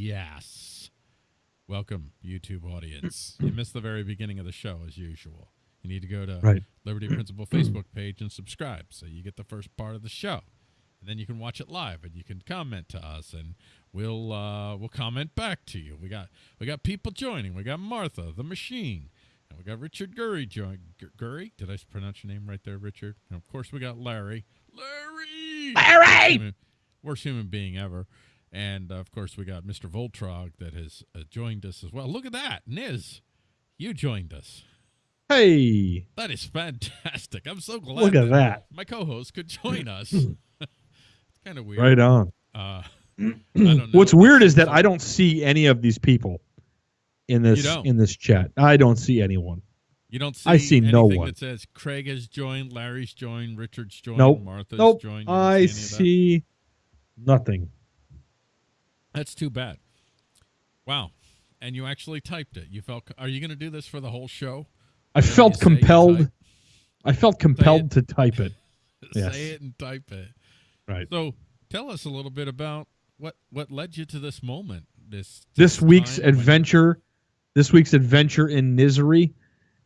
Yes. Welcome, YouTube audience. you missed the very beginning of the show, as usual. You need to go to Right. Liberty Principle Facebook page and subscribe, so you get the first part of the show, and then you can watch it live, and you can comment to us, and we'll uh, we'll comment back to you. We got we got people joining. We got Martha, the machine, and we got Richard Gurry join. Gu- Gurry, did I pronounce your name right there, Richard? And of course, we got Larry. Larry. Larry! Human- worst human being ever. And uh, of course, we got Mr. Voltrog that has uh, joined us as well. Look at that, Niz, you joined us. Hey, That is fantastic. I'm so glad. look at that. My co-host could join us. it's kind of weird. Right on. Uh, I don't know. What's weird is that I don't see any of these people in this in this chat. I don't see anyone. You don't see. I see no one. that says Craig has joined, Larry's joined, Richard's joined, Nope. Martha's Nope. joined. I that? see nothing. That's too bad. Wow. And you actually typed it. You felt. Are you going to do this for the whole show? I Whatever felt you say, you compelled. I felt compelled to type it. Yes. Say it and type it. Right. So tell us a little bit about what what led you to this moment. This This week's time when- adventure. This week's adventure in misery,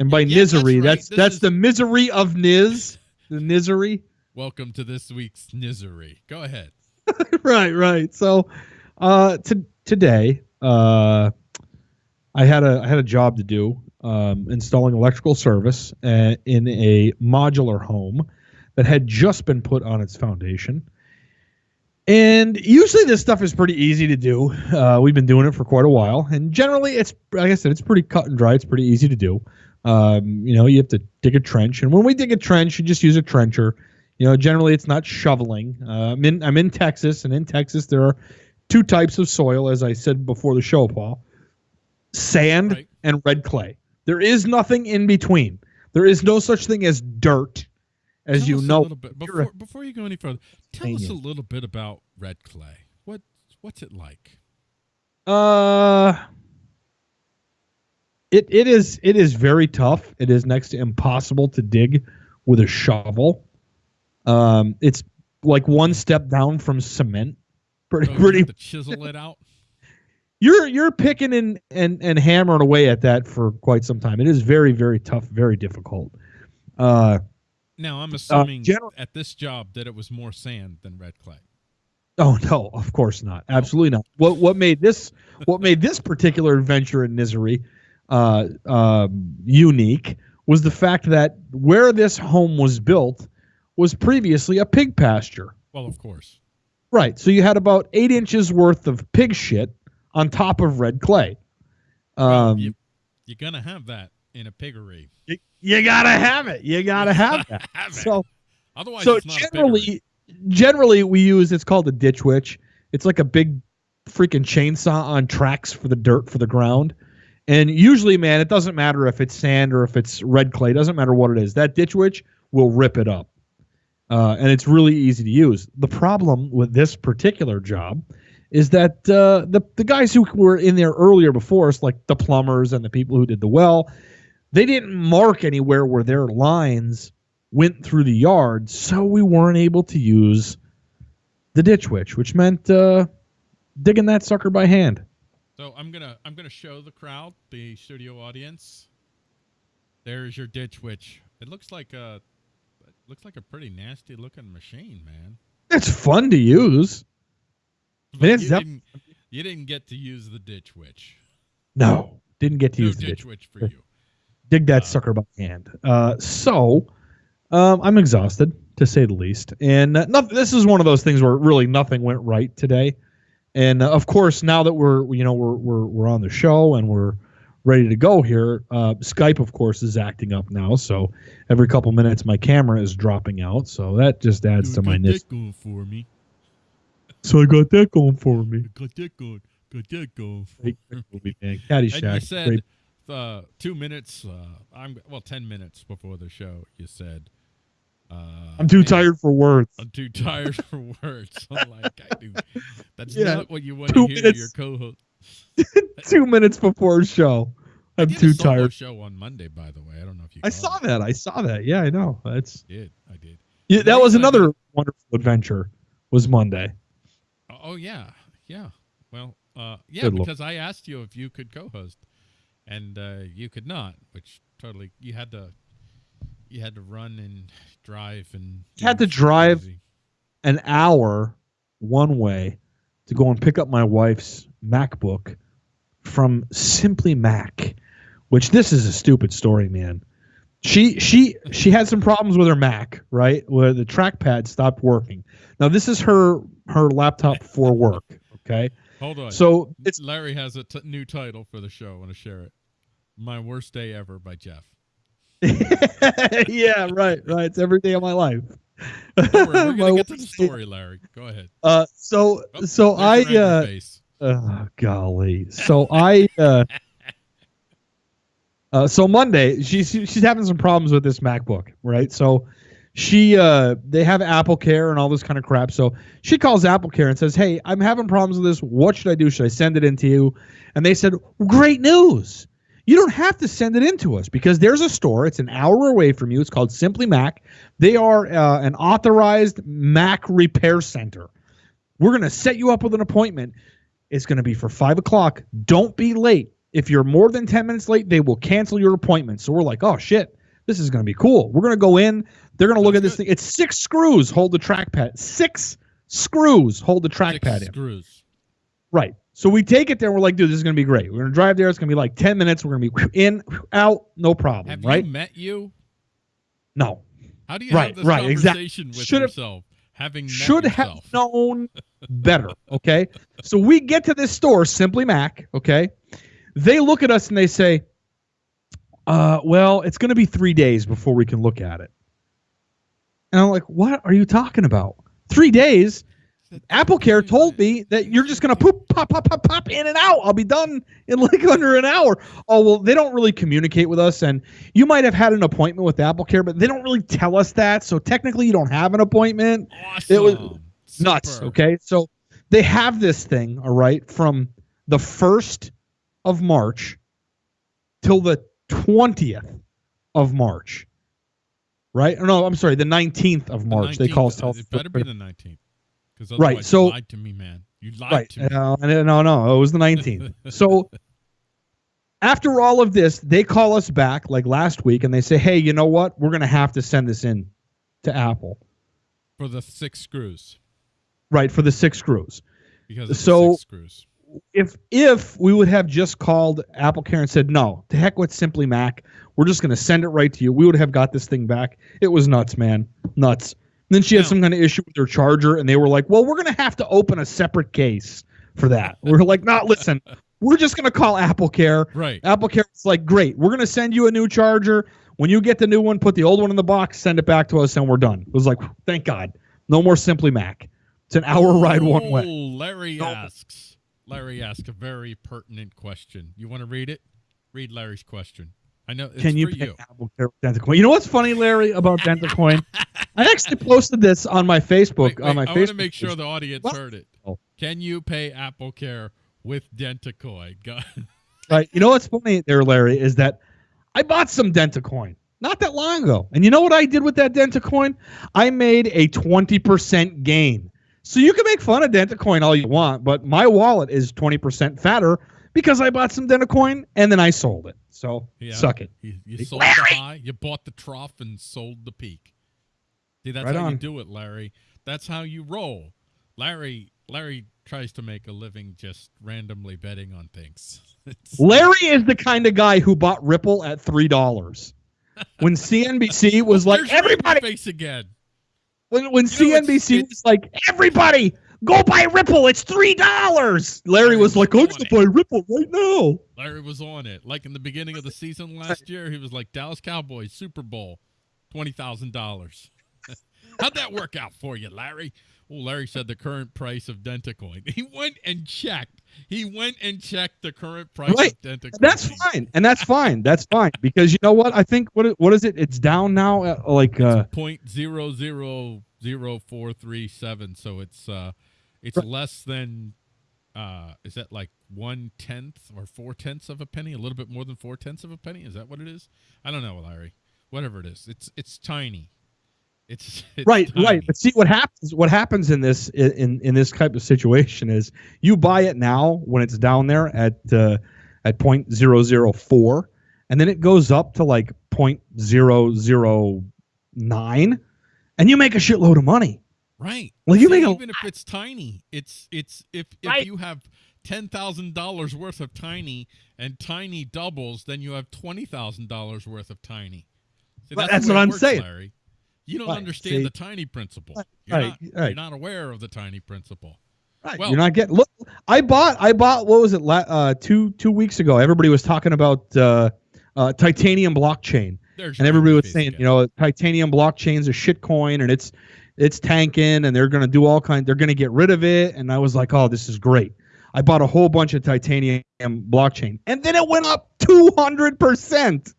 and by Yeah, that's misery, right. that's that's is- the misery of Niz. The misery. Welcome to this week's misery. Go ahead. right, right. So, uh, to, today, uh, I had a I had a job to do, um, installing electrical service uh, in a modular home that had just been put on its foundation. And usually, this stuff is pretty easy to do. Uh, we've been doing it for quite a while, and generally, it's like I said, it's pretty cut and dry. It's pretty easy to do. Um, you know, you have to dig a trench, and when we dig a trench, you just use a trencher. You know, generally it's not shoveling. Uh, I'm in I'm in Texas, and in Texas there are two types of soil, as I said before the show, Paul: sand Right. and red clay. There is nothing in between. There is no such thing as dirt, as Tell you know. little bit, a- before before you go any further. Tell us a little bit about red clay. What what's it like? Uh, it it is it is very tough. It is next to impossible to dig with a shovel. Um, it's like one step down from cement. Pretty So pretty have to chisel it out. you're you're picking and, and and hammering away at that for quite some time. It is very very tough, very difficult. Uh, Now I'm assuming general- at this job that it was more sand than red clay. oh no, of course not, absolutely not. What what made this what made this particular adventure in misery uh, um, unique was the fact that where this home was built was previously a pig pasture. Well, of course. Right. So you had about eight inches worth of pig shit on top of red clay. Um, you, you're gonna have that in a piggery. you, you gotta have it. You gotta have that. Have it. So Otherwise, so it's not a generally generally we use it's called a ditch witch it's like a big freaking chainsaw on tracks for the dirt for the ground and usually man it doesn't matter if it's sand or if it's red clay it doesn't matter what it is that ditch witch will rip it up uh, and it's really easy to use the problem with this particular job is that uh, the, the guys who were in there earlier before us like the plumbers and the people who did the well they didn't mark anywhere where their lines went through the yard, so we weren't able to use the ditch witch, which meant uh, digging that sucker by hand. So I'm gonna I'm gonna show the crowd, the studio audience. There's your ditch witch. It looks like a looks like a pretty nasty looking machine, man. It's fun to use. But you, def- didn't, you didn't get to use the ditch witch. No, didn't get to No use the ditch witch for you. Dig that Uh, sucker by hand. Uh, so um, I'm exhausted to say the least, and uh, nothing, this is one of those things where really nothing went right today. And uh, of course, now that we're you know we're we're we're on the show and we're ready to go here, uh, Skype of course is acting up now. So every couple minutes my camera is dropping out. So that just adds to my got that going for me. So I got that going for me. Got that going. Got that going. For great man. And you said uh, two minutes. Uh, I'm well, ten minutes before the show. You said. Uh, I'm too man, tired for words. I'm too tired for words. I'm like, I do. That's Yeah, not what you want to hear minutes. your co-host. Two minutes before show. I'm too tired. show on Monday, by the way. I don't know if you. I saw it. that. I saw that. Yeah, I know. That's I did. I did. yeah, that was I another wonderful adventure. Was Monday. Oh, oh, yeah, yeah. Well, uh, yeah, Good lord. because I asked you if you could co-host, and uh, you could not, which totally you had to. You had to run and drive and You had to drive crazy. an hour one way to go and pick up my wife's MacBook from Simply Mac, which this is a stupid story, man. She she she had some problems with her Mac, right? Where the trackpad stopped working. Now this is her her laptop for work, okay? Hold on. So it's Larry has a t- new title for the show. I want to share it. My worst day ever by Jeff. yeah, right, right. It's every day of my life. Don't worry, we're gonna get to the story, Larry. Go ahead. Uh, so Oh, so I uh. Oh, golly. So I uh, uh so Monday she's she's having some problems with this MacBook, right? So she uh they have Apple Care and all this kind of crap. So she calls Apple Care and says, "Hey, I'm having problems with this. What should I do? Should I send it in to you?" And they said, "Great news. You don't have to send it in to us because there's a store. It's an hour away from you. It's called Simply Mac. They are uh, an authorized Mac repair center. We're going to set you up with an appointment. It's going to be for five o'clock. Don't be late. If you're more than 10 minutes late, they will cancel your appointment. So we're like, oh, shit, this is going to be cool. We're going to go in. They're going to look at this thing. It's six screws hold the trackpad. Six screws hold the trackpad in. screws. Right. So we take it there. We're like, dude, this is going to be great. We're going to drive there. It's going to be like 10 minutes. We're going to be in, out, no problem. Have right? you met you? no. How do you Right, have this right, conversation with Should have- yourself? Having met should yourself. have known better. Okay. so we get to this store, Simply Mac. Okay. They look at us and they say, uh, well, it's going to be three days before we can look at it. And I'm like, what are you talking about? Three days? Apple Care told me that you're just going to poop, pop, pop, pop, pop in and out. I'll be done in like under an hour. Oh, well, they don't really communicate with us. And you might have had an appointment with Apple Care, but they don't really tell us that. So technically, you don't have an appointment Awesome. it was nuts. Super. Okay, so they have this thing, all right, from the first of March till the twentieth of March, right? Or no, I'm sorry, the nineteenth of The March. They call us. It better be the 19th. Because Right, so- you lied to me, man. You lied right? to me. Uh, no, no, it was the nineteenth. so after all of this, they call us back like last week, and they say, "Hey, you know what? We're gonna have to send this in to Apple, For the six screws. right, for the six screws." Because So- the six screws. if if we would have just called Apple Care and said no, to heck with Simply Mac, we're just going to send it right to you. We would have got this thing back. It was nuts, man, nuts. And then she had Now- some kind of issue with her charger, and they were like, "Well, we're going to have to open a separate case for that." we're like, "Not listen, we're just going to call Apple Care." Right. Apple Care is like, "Great, we're going to send you a new charger. When you get the new one, put the old one in the box, send it back to us, and we're done." It was like, "Thank God, no more Simply Mac." It's an hour ride one way. Oh, Larry No. asks. Larry asks a very pertinent question. You want to read it? Read Larry's question. I know it's Can you pay you. Apple Care with DentaCoin? You know what's funny, Larry, about DentaCoin? I actually posted this on my Facebook. Wait, on my wait, I Facebook. want to make sure the audience What? heard it. Oh. Can you pay Apple Care with Dentacoin? Right. You know what's funny there, Larry, is that I bought some DentaCoin not that long ago, and you know what I did with that DentaCoin? I made a twenty percent gain. So you can make fun of DentaCoin all you want, but my wallet is twenty percent fatter because I bought some DentaCoin and then I sold it. So Yeah. suck it. You, you sold the high, you bought the trough, and sold the peak. See, that's Right how you do it, Larry. That's how you roll. Larry Larry tries to make a living just randomly betting on things. Larry is the kind of guy who bought Ripple at three dollars. When CNBC was like, There's everybody, face again. when, when You CNBC was like, everybody, go buy Ripple, it's three dollars. Larry Larry was was like, I'm on gonna buy Ripple right now. Larry was on it. Like in the beginning of the season last year, he was like Dallas Cowboys Super Bowl, twenty thousand dollars. How'd that work out for you, Larry? Well, Larry said the current price of Dentacoin. He went and checked. He went and checked the current price Right. of. That's fine, and that's fine. That's fine because you know what? I think what what is it? It's down now. At like uh, point zero zero zero four three seven. So it's uh, it's Right. less than uh, is that like one tenth or four tenths of a penny? A little bit more than four tenths of a penny? Is that what it is? I don't know, Larry. Whatever it is, it's it's tiny. It's, it's right, tiny. right. But see what happens. What happens in this in in this type of situation is you buy it now when it's down there at uh, at point zero zero four, and then it goes up to like point zero zero nine, and you make a shitload of money. Right. Well, you See, make a even if it's tiny, it's it's if if Right. you have ten thousand dollars worth of tiny and tiny doubles, then you have twenty thousand dollars worth of tiny. See, Right, the that's what I'm works, saying. Larry. You don't Right, understand see? the tiny principle. You're, right, not, you're not aware of the tiny principle. Right. Well- You're not getting. Look, I bought. I bought. What was it? Uh, two two weeks ago. Everybody was talking about uh, uh, titanium blockchain. There's and everybody was saying, again. you know, titanium blockchain's a shit coin and it's it's tanking and they're gonna do all kind they're gonna get rid of it. And I was like, oh, this is great. I bought a whole bunch of titanium blockchain, and then it went up two hundred percent.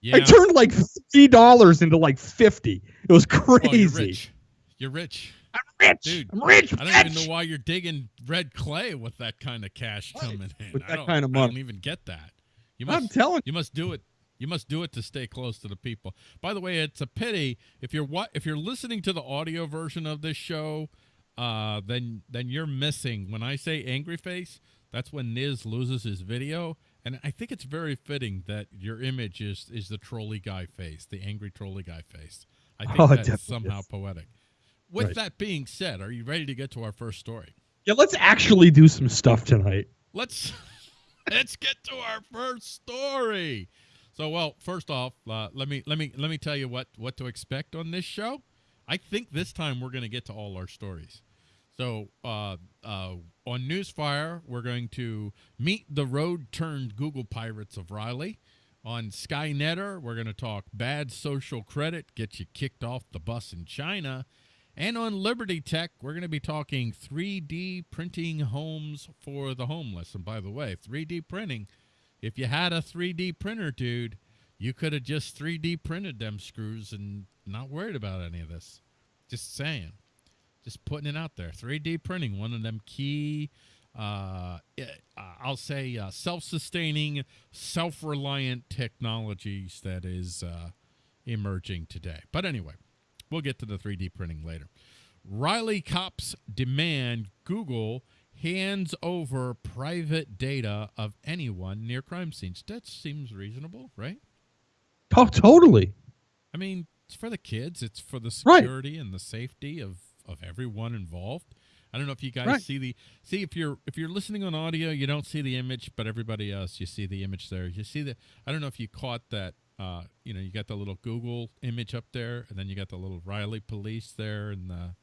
Yeah. I turned like three dollars into like fifty. It was Well, you're crazy. rich. You're rich. I'm rich. Dude, I'm rich. I don't even know why you're digging red clay with that kind of cash Right, coming in. with I that don't- kind of I don't even get that. You I'm must telling You must do it. You must do it to stay close to the people. By the way, it's a pity if you're what if you're listening to the audio version of this show, uh, then then you're missing. When I say angry face, that's when Niz loses his video, and I think it's very fitting that your image is is the trolley guy face, the angry trolley guy face. I think Oh, that's somehow is. poetic. With Right. that being said, are you ready to get to our first story? Yeah, let's actually do some stuff tonight. let's let's get to our first story. So, well, first off, uh, let me let me let me tell you what what to expect on this show. I think this time we're going to get to all our stories. So, uh, uh, on Newsfire, we're going to meet the road turned Google pirates of Riley. On Skynetter, we're going to talk bad social credit, get you kicked off the bus in China. And on Liberty Tech, we're going to be talking 3D printing homes for the homeless. And by the way, 3D printing, if you had a 3D printer, dude, you could have just 3D printed them screws and not worried about any of this. Just saying. Just putting it out there. 3D printing, one of them key, uh, eh, uh, I'll say, uh, self sustaining, self reliant technologies that is uh, emerging today. But anyway, we'll get to the 3D printing later. Riley cops demand Google hands over private data of anyone near crime scenes. That seems reasonable, right? Oh, totally. I mean, it's for the kids, it's for the Right. security and the safety of of everyone involved. I don't know if you guys Right. see the see if you're if you're listening on audio, you don't see the image, but everybody else you see the image there. You see the I don't know if you caught that uh, you know, you got the little Google image up there and then you got the little Riley police there and the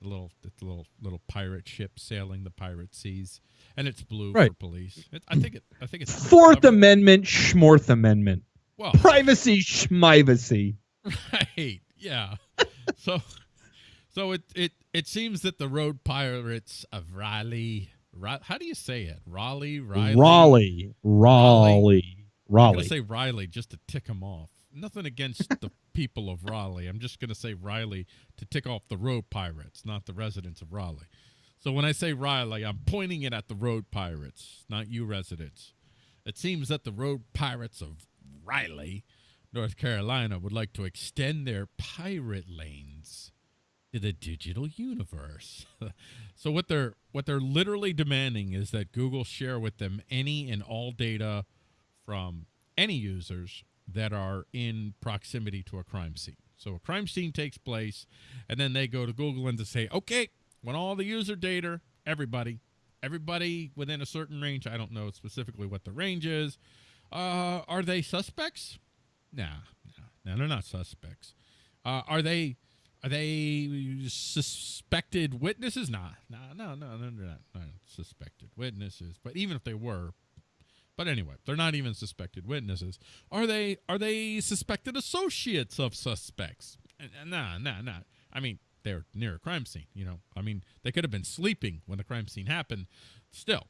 the little the little little pirate ship sailing the pirate seas and it's blue Right. for police. It, I think it I think it's Fourth covered- Amendment, Schmorth Amendment. Well, Privacy, schmivacy. Right. Yeah. so so it it it seems that the road pirates of Raleigh how do you say it? Raleigh, Riley. Raleigh. Raleigh. I'm Raleigh. gonna say Riley just to tick him off. Nothing against the people of Raleigh. I'm just gonna say Riley to tick off the road pirates, not the residents of Raleigh. So when I say Riley, I'm pointing it at the road pirates, not you residents. It seems that the road pirates of Riley, North Carolina, would like to extend their pirate lanes to the digital universe. so what they're what they're literally demanding is that Google share with them any and all data from any users that are in proximity to a crime scene. So a crime scene takes place, and then they go to Google and to say, okay, when all the user data, everybody, everybody within a certain range, I don't know specifically what the range is, uh, are they suspects? Nah, nah, no, they're not suspects. Uh, are they? Are they suspected witnesses? Nah, nah, no, no, no, they're not, not suspected witnesses. But even if they were, but anyway, they're not even suspected witnesses. Are they? Are they suspected associates of suspects? Nah, nah, nah. I mean, they're near a crime scene. You know, I mean, they could have been sleeping when the crime scene happened. Still,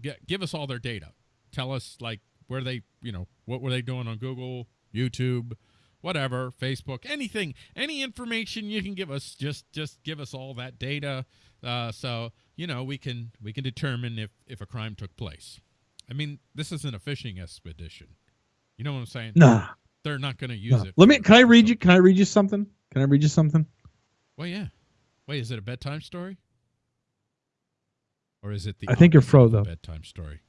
get, give us all their data. Tell us like where they, you know, what were they doing on Google, YouTube, whatever, Facebook, anything, any information you can give us. Just, just give us all that data. Uh, so you know we can we can determine if if a crime took place. I mean, this isn't a fishing expedition. You know what I'm saying? Nah. They're not going to use nah. it. Let me. Can I read you? Can I read you something? Can I read you something? Well, yeah. Wait, is it a bedtime story? Or is it the I think you're fro, though. bedtime story?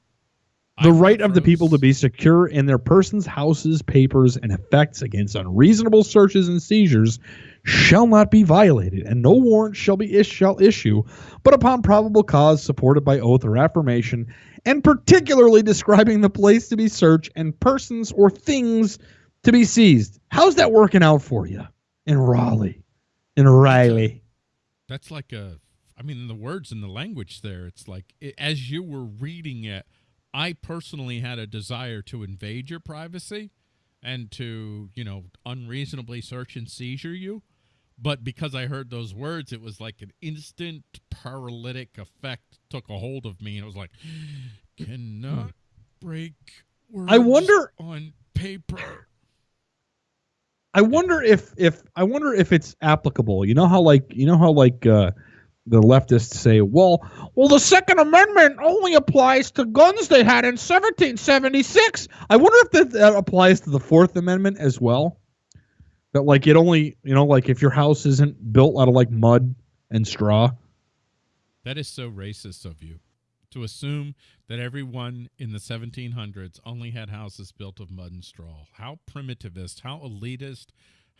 The right of the people to be secure in their persons, houses, papers, and effects against unreasonable searches and seizures shall not be violated, and no warrant shall be is- shall issue, but upon probable cause supported by oath or affirmation, and particularly describing the place to be searched and persons or things to be seized. How's that working out for you in Raleigh? In Riley. That's like a. I mean, the words and the language there. It's like it, as you were reading it, I personally had a desire to invade your privacy and to you know unreasonably search and seizure you. But because I heard those words, it was like an instant paralytic effect took a hold of me, and it was like, cannot break words I wonder- on paper. I wonder if if I wonder if it's applicable. You know how like you know how like uh, the leftists say, well, well, the Second Amendment only applies to guns they had in 1776. I wonder if that, that applies to the Fourth Amendment as well. That like it only you know like if your house isn't built out of like mud and straw. That is so racist of you to assume that everyone in the 1700s only had houses built of mud and straw. How primitivist, how elitist,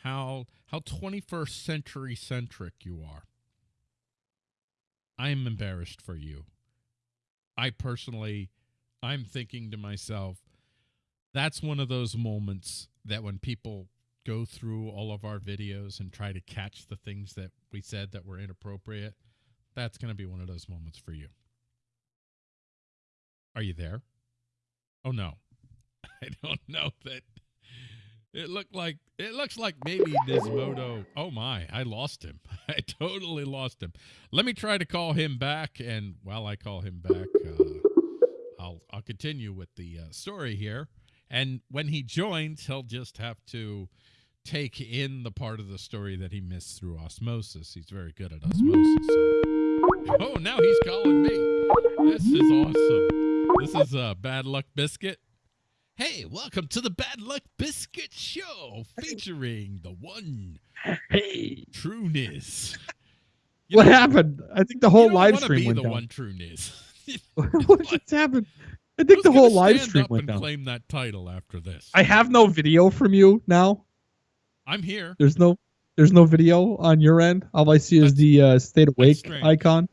how how 21st century centric you are. I am embarrassed for you. I personally I'm thinking to myself that's one of those moments that when people go through all of our videos and try to catch the things that we said that were inappropriate that's going to be one of those moments for you. Are you there? Oh no. I don't know that it looked like it looks like maybe Nismoto. Oh my, I lost him. I totally lost him. Let me try to call him back and while I call him back uh, I'll I'll continue with the uh, story here. And when he joins, he'll just have to take in the part of the story that he missed through osmosis. He's very good at osmosis. Oh, now he's calling me. This is awesome. This is uh, Bad Luck Biscuit. Hey, welcome to the Bad Luck Biscuit Show, featuring the one Hey, true Niz. You what know, happened? I think the whole live stream be went the down. one true Niz. what just happened? I think Who's the whole live stream up went and down. claim that title after this. I have no video from you now. I'm here. There's no there's no video on your end. All I see is the uh, stay awake icon.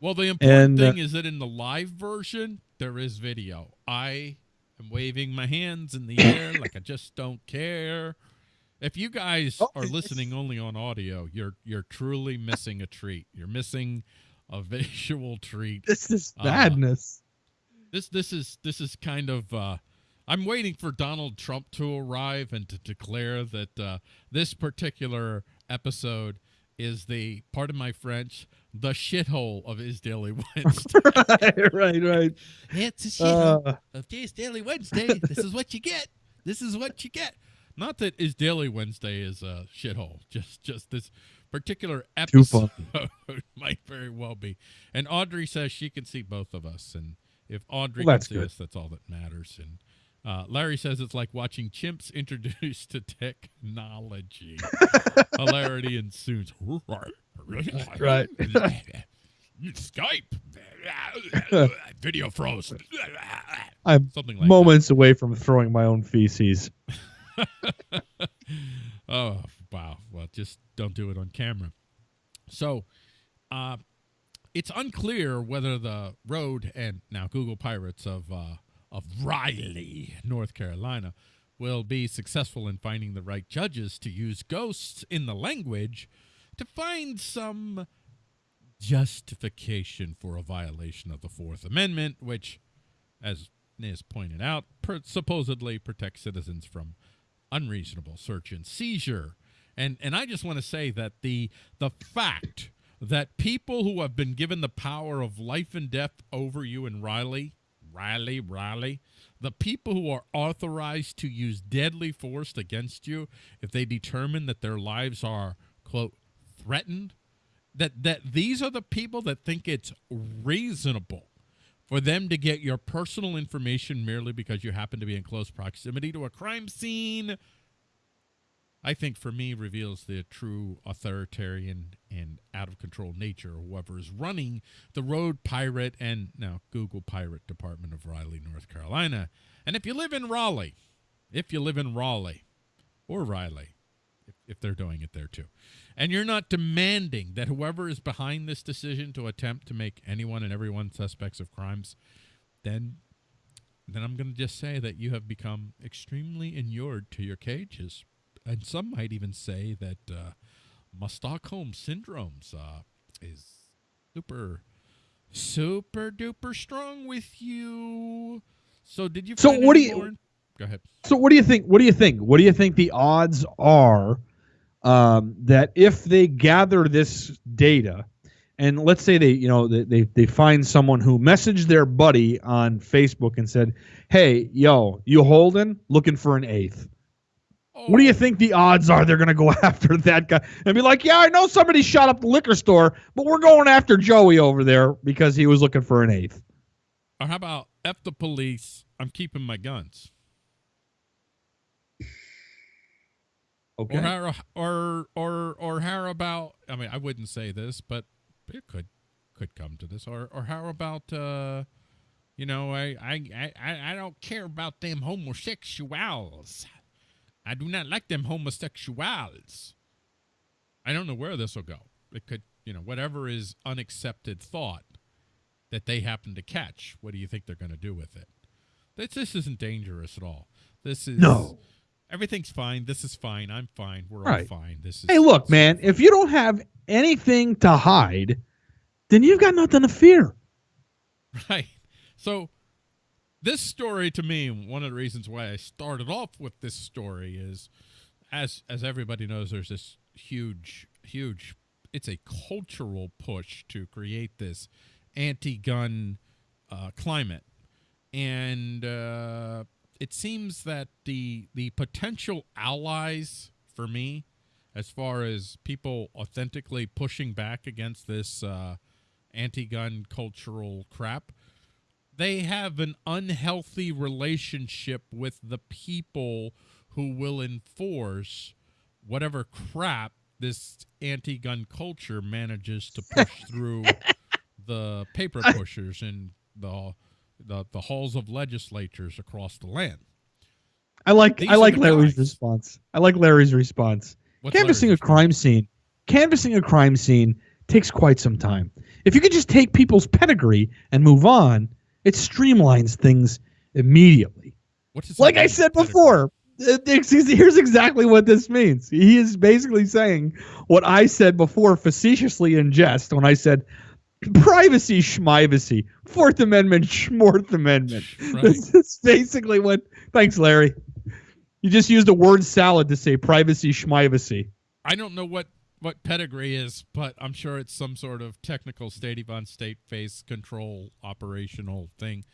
Well, the important And, uh, thing is that in the live version, there is video. I am waving my hands in the air like I just don't care. If you guys Oh, are listening only on audio, you're you're truly missing a treat. You're missing a visual treat. This is Uh, madness. This this is this is kind of uh I'm waiting for Donald Trump to arrive and to declare that uh, this particular episode is the part of my French, the shithole of his daily Wednesday. right, right, right. It's a shithole Uh, of Jay's Daily Wednesday. This is what you get. This is what you get. Not that his Daily Wednesday is a shithole. Just just this particular episode might very well be. And Audrey says she can see both of us, and if Audrey Well, can see good. us, that's all that matters. And uh, Larry says it's like watching chimps introduced to technology. Hilarity ensues. Right. Skype. Video froze. I'm Something like moments away from throwing my own feces. Oh, wow. Well, just don't do it on camera. So, uh, it's unclear whether the road and now Google Pirates of uh, of Riley, North Carolina, will be successful in finding the right judges to use ghosts in the language to find some justification for a violation of the Fourth Amendment, which, as Niz pointed out, per- supposedly protects citizens from unreasonable search and seizure. And and I just want to say that the the fact that people who have been given the power of life and death over you in Riley, Riley, Riley, the people who are authorized to use deadly force against you if they determine that their lives are quote threatened, that that these are the people that think it's reasonable for them to get your personal information merely because you happen to be in close proximity to a crime scene. I think for me reveals the true authoritarian and out of control nature of whoever is running the Road Pirate and now Google Pirate Department of Raleigh, North Carolina. And if you live in Raleigh, if you live in Raleigh or Riley, if, they're doing it there too, and you're not demanding that whoever is behind this decision to attempt to make anyone and everyone suspects of crimes, then then I'm going to just say that you have become extremely inured to your cages and some might even say that uh, my Stockholm syndromes uh, is super, super duper strong with you. So did you? So what do you- Go ahead. So what do you think? What do you think? What do you think the odds are um, that if they gather this data, and let's say they, you know, they, they find someone who messaged their buddy on Facebook and said, "Hey, yo, you holding? Looking for an eighth. What do you Oh, think the odds are they're going to go after that guy and be like, "Yeah, I know somebody shot up the liquor store, but we're going after Joey over there because he was looking for an eighth. Or how about f the police? I'm keeping my guns. Okay. Or how, or or or how about? I mean, I wouldn't say this, but it could could come to this. Or or how about? uh You know, I I I I don't care about them homosexuals. I do not like them homosexuals. I don't know where this will go. It could, you know, whatever is unaccepted thought that they happen to catch. What do you think they're going to do with it? This this isn't dangerous at all. This is No. Everything's fine. This is fine. I'm fine. We're Right. all fine. This is Hey, look, man, if you don't have anything to hide, then you've got nothing to fear. Right. So this story to me, one of the reasons why I started off with this story is as as everybody knows, there's this huge, huge it's a cultural push to create this anti-gun uh, climate. And uh, it seems that the the potential allies for me, as far as people authentically pushing back against this uh, anti-gun cultural crap, they have an unhealthy relationship with the people who will enforce whatever crap this anti-gun culture manages to push through the paper pushers and the, the the halls of legislatures across the land. I like These I like Larry's guys. response. I like Larry's response. What's Canvassing a Larry's crime scene, canvassing a crime scene takes quite some time. If you could just take people's pedigree and move on, it streamlines things immediately. Like I said Pedigree. before, here's exactly what this means. He is basically saying what I said before facetiously in jest when I said privacy schmivacy, Fourth Amendment schmorth Amendment. Right. This is basically what. Thanks, Larry. You just used a word salad to say privacy schmivacy. I don't know what what pedigree is, but I'm sure it's some sort of technical state on state face control operational thing.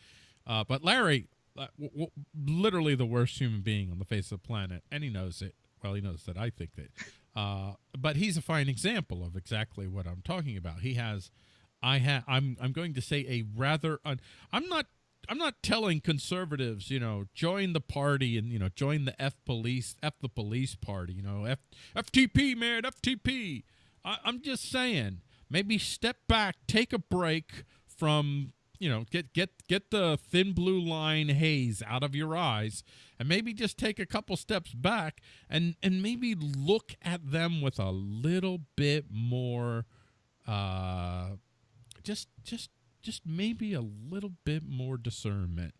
Uh, but Larry, uh, w- w- literally the worst human being on the face of the planet, and he knows it. Well, he knows that I think that. Uh, but he's a fine example of exactly what I'm talking about. He has, I have, I'm, I'm going to say a rather, un- I'm not I'm not telling conservatives, you know, join the party and you know join the F police, F the police party, you know, F FTP man, FTP. I, I'm just saying, maybe step back, take a break from you know, get get get the thin blue line haze out of your eyes, and maybe just take a couple steps back and and maybe look at them with a little bit more, uh, just just just maybe a little bit more discernment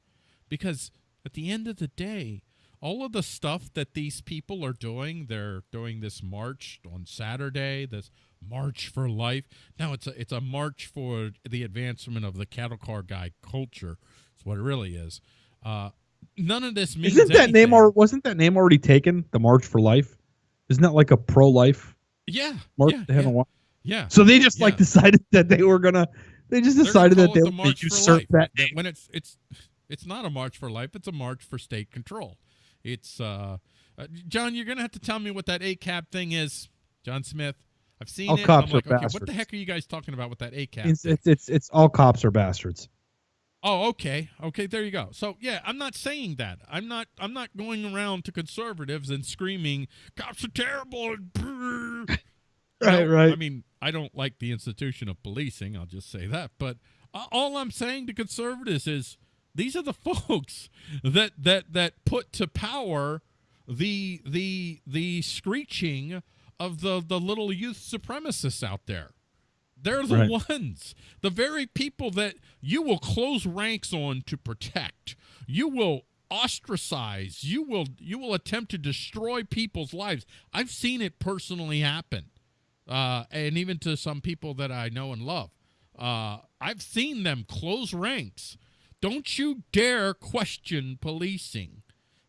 because at the end of the day all of the stuff that these people are doing they're doing this march on saturday this march for life now it's a it's a march for the advancement of the cattle car guy culture is what it really is uh none of this means Isn't that name or wasn't that name already taken? The March for Life. Isn't that like a pro-life yeah march? yeah they haven't yeah, yeah. So they just like decided that they were gonna. They just decided that they it the would usurp that name. when it's it's it's not a march for life it's a march for state control it's uh, uh john you're gonna have to tell me what that ACAB thing is john smith i've seen All it cops i'm like are okay what the heck are you guys talking about with that ACAB It's, it's it's it's all cops are bastards. Oh, okay. Okay, there you go. So, yeah, I'm not saying that. I'm not I'm not going around to conservatives and screaming cops are terrible and right, know, right. I mean, I don't like the institution of policing, I'll just say that, but all I'm saying to conservatives is these are the folks that that that put to power the the the screeching of the the little youth supremacists out there. They're the Right. ones, the very people that you will close ranks on to protect. You will ostracize. You will you will attempt to destroy people's lives. I've seen it personally happen, uh, and even to some people that I know and love. Uh, I've seen them close ranks. Don't you dare question policing.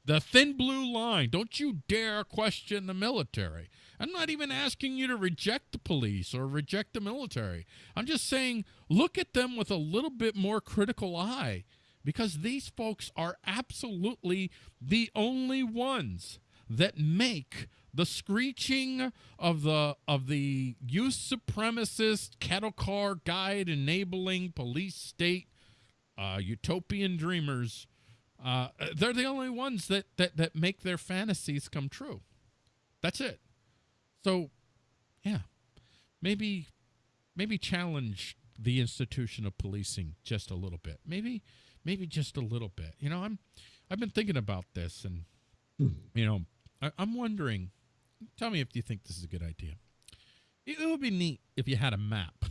The thin blue line. Don't you dare question the military. I'm not even asking you to reject the police or reject the military. I'm just saying look at them with a little bit more critical eye because these folks are absolutely the only ones that make the screeching of the of the youth supremacist cattle car guide enabling police state uh, utopian dreamers uh, they're the only ones that, that that make their fantasies come true. That's it. So yeah maybe maybe challenge the institution of policing just a little bit. Maybe maybe just a little bit. You know i'm i've been thinking about this and you know I, i'm wondering tell me if you think this is a good idea. It, it would be neat if you had a map.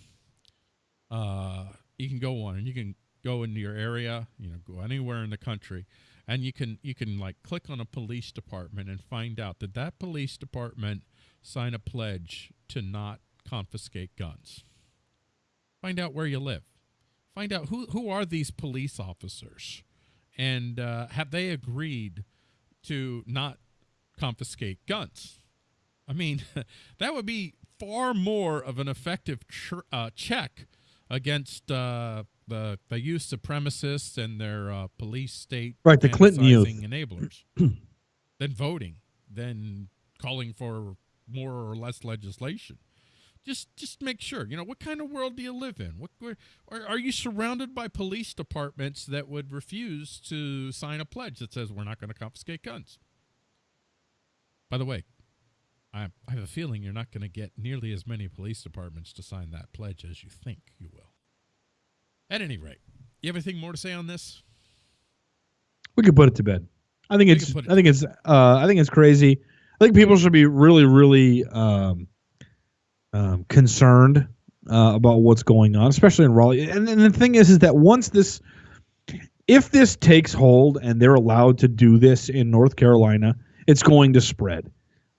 Uh you can go on and you can go into your area you know go anywhere in the country and you can you can like click on a police department and find out that that police department sign a pledge to not confiscate guns. Find out where you live. Find out who who are these police officers? And uh, have they agreed to not confiscate guns. I mean that would be far more of an effective uh, check against uh, the the youth supremacists and their uh, police state Right, the Clinton youth. enablers than voting than calling for more or less legislation. Just just make sure you know what kind of world do you live in? What where, are, are you surrounded by police departments that would refuse to sign a pledge that says we're not going to confiscate guns by the way I, I have a feeling you're not going to get nearly as many police departments to sign that pledge as you think you will at any rate you have anything more to say on this We could put it to bed. I think We it's. it I think it's. Uh, I think it's crazy. I think people should be really, really um, um, concerned uh, about what's going on, especially in Raleigh. And, and the thing is, is that once this, if this takes hold and they're allowed to do this in North Carolina, it's going to spread.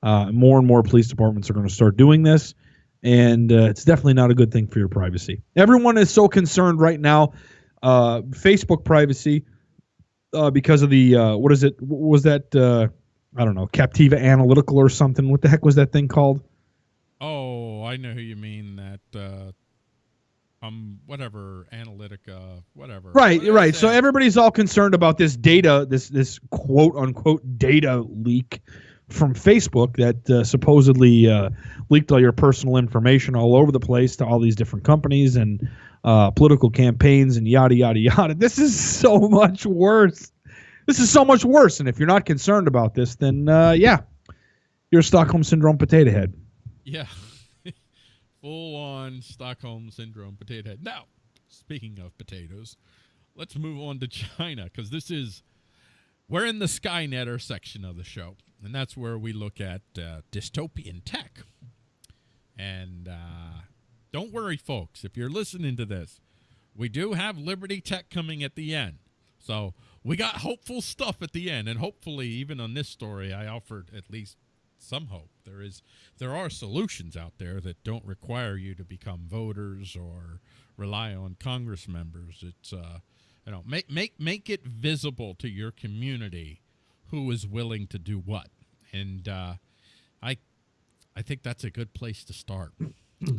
Uh, more and more police departments are going to start doing this, and uh, it's definitely not a good thing for your privacy. Everyone is so concerned right now. Uh, Facebook privacy uh, because of the uh, what is it? What was that? Uh, I don't know, Captiva Analytical or something. What the heck was that thing called? Oh, I know who you mean. That uh, um, whatever Analytica, whatever. Right, What right. So everybody's all concerned about this data, this this quote unquote data leak from Facebook that uh, supposedly uh, leaked all your personal information all over the place to all these different companies and uh, political campaigns and yada yada yada. This is so much worse. This is so much worse. And if you're not concerned about this, then uh, yeah, you're a Stockholm syndrome potato head. Yeah. Full on Stockholm syndrome potato head. Now, speaking of potatoes, let's move on to China because this is we're in the Skynetter section of the show, and that's where we look at uh, dystopian tech. And uh, don't worry, folks, if you're listening to this, we do have Liberty Tech coming at the end. So we got hopeful stuff at the end, and hopefully, even on this story, I offered at least some hope. There is there are solutions out there that don't require you to become voters or rely on Congress members. It's uh, you know make make make it visible to your community who is willing to do what, and uh, I I think that's a good place to start.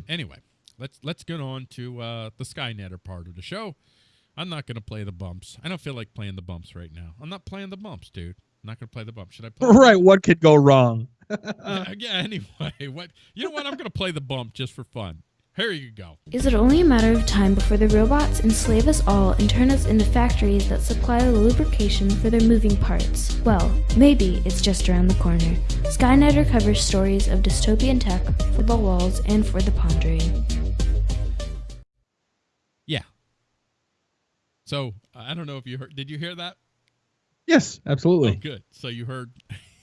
anyway, let's let's get on to uh, the Skynetter part of the show. I'm not going to play the bumps. I don't feel like playing the bumps right now. I'm not playing the bumps, dude. I'm not going to play the bump. Should I play? the Right. What could go wrong? yeah, yeah, anyway, what you know what? I'm gonna play the bump just for fun. Here you go. Is it only a matter of time before the robots enslave us all and turn us into factories that supply the lubrication for their moving parts? Well, maybe it's just around the corner. Skynet covers stories of dystopian tech for the walls and for the pondering. Yeah. So I don't know if you heard. Did you hear that? Yes, Oh, absolutely. good. So you heard.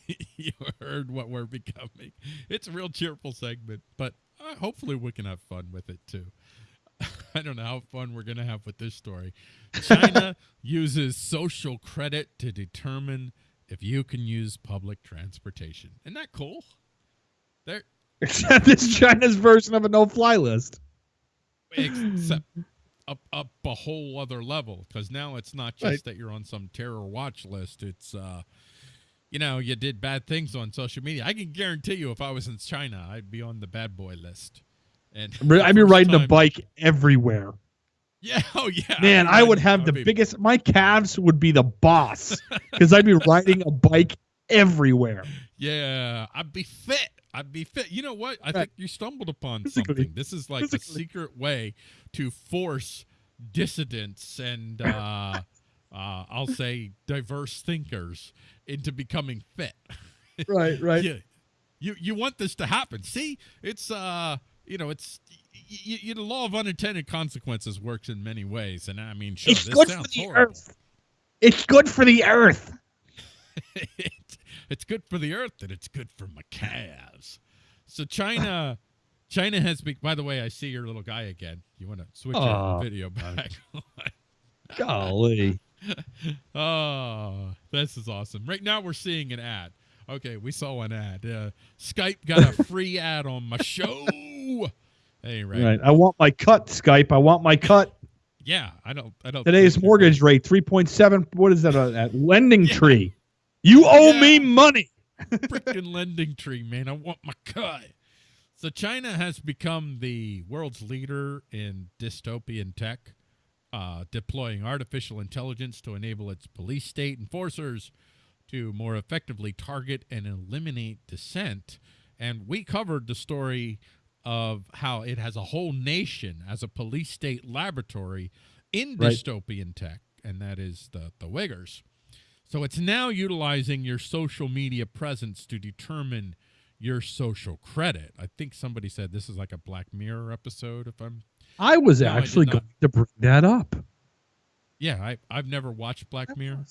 you heard what we're becoming. It's a real cheerful segment, but uh, hopefully we can have fun with it too. I don't know how fun we're gonna have with this story. China uses social credit to determine if you can use public transportation. Isn't that cool? There, Except it's China's version of a no-fly list. except up up a whole other level because now it's not just Right. that you're on some terror watch list it's uh you know you did bad things on social media i can guarantee you if i was in china i'd be on the bad boy list and I'd be riding a bike everywhere. yeah oh yeah Man, I'd I would have I'd the be- biggest. My calves would be the boss because I'd be riding a bike everywhere. yeah i'd be fit i'd be fit you know what i Right. think you stumbled upon Physically. something this is like a secret way to force dissidents and uh uh, I'll say diverse thinkers into becoming fit. Right, right. Yeah. You you want this to happen. See, it's uh you know, it's y- y- y- the law of unintended consequences works in many ways, and I mean, sure, it's this good for sounds the horrible. earth. It's good for the earth. it's, good for the earth, and it's good for my calves. So China, China has. been. by the way, I see your little guy again. You want to switch your Oh, video back? Golly. Oh, this is awesome. Right now we're seeing an ad. Okay, we saw an ad. Uh, Skype got a free ad on my show. Hey, right. Right. I want my cut, Skype. I want my cut. Yeah, I don't. I don't. Today's mortgage rate three point seven. What is that? uh, At Lending Tree. You owe Yeah. me money. freaking LendingTree, man. I want my cut. So China has become the world's leader in dystopian tech, uh, deploying artificial intelligence to enable its police state enforcers to more effectively target and eliminate dissent. And we covered the story of how it has a whole nation as a police state laboratory in Right. dystopian tech, and that is the the Uighurs. So it's now utilizing your social media presence to determine your social credit. I think somebody said this is like a Black Mirror episode. If I'm, I was No, actually not. going to bring that up. yeah, I I've never watched Black Mirror.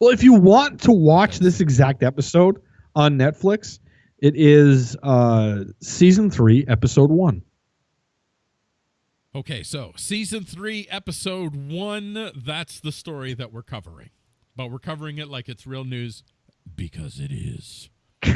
Well, if you want to watch this exact episode on Netflix, it is uh, season three, episode one. Okay, so season three, episode one. That's the story that we're covering, but we're covering it like it's real news because it is.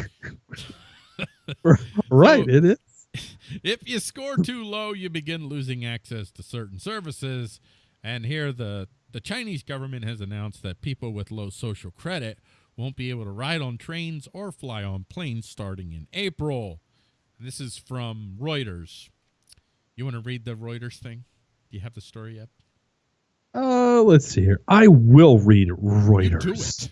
Right, So- it is. If you score too low, you begin losing access to certain services. And here, the, the Chinese government has announced that people with low social credit won't be able to ride on trains or fly on planes starting in April. This is from Reuters. You want to read the Reuters thing? Do you have the story yet? Uh, let's see here. I will read You Reuters. do it.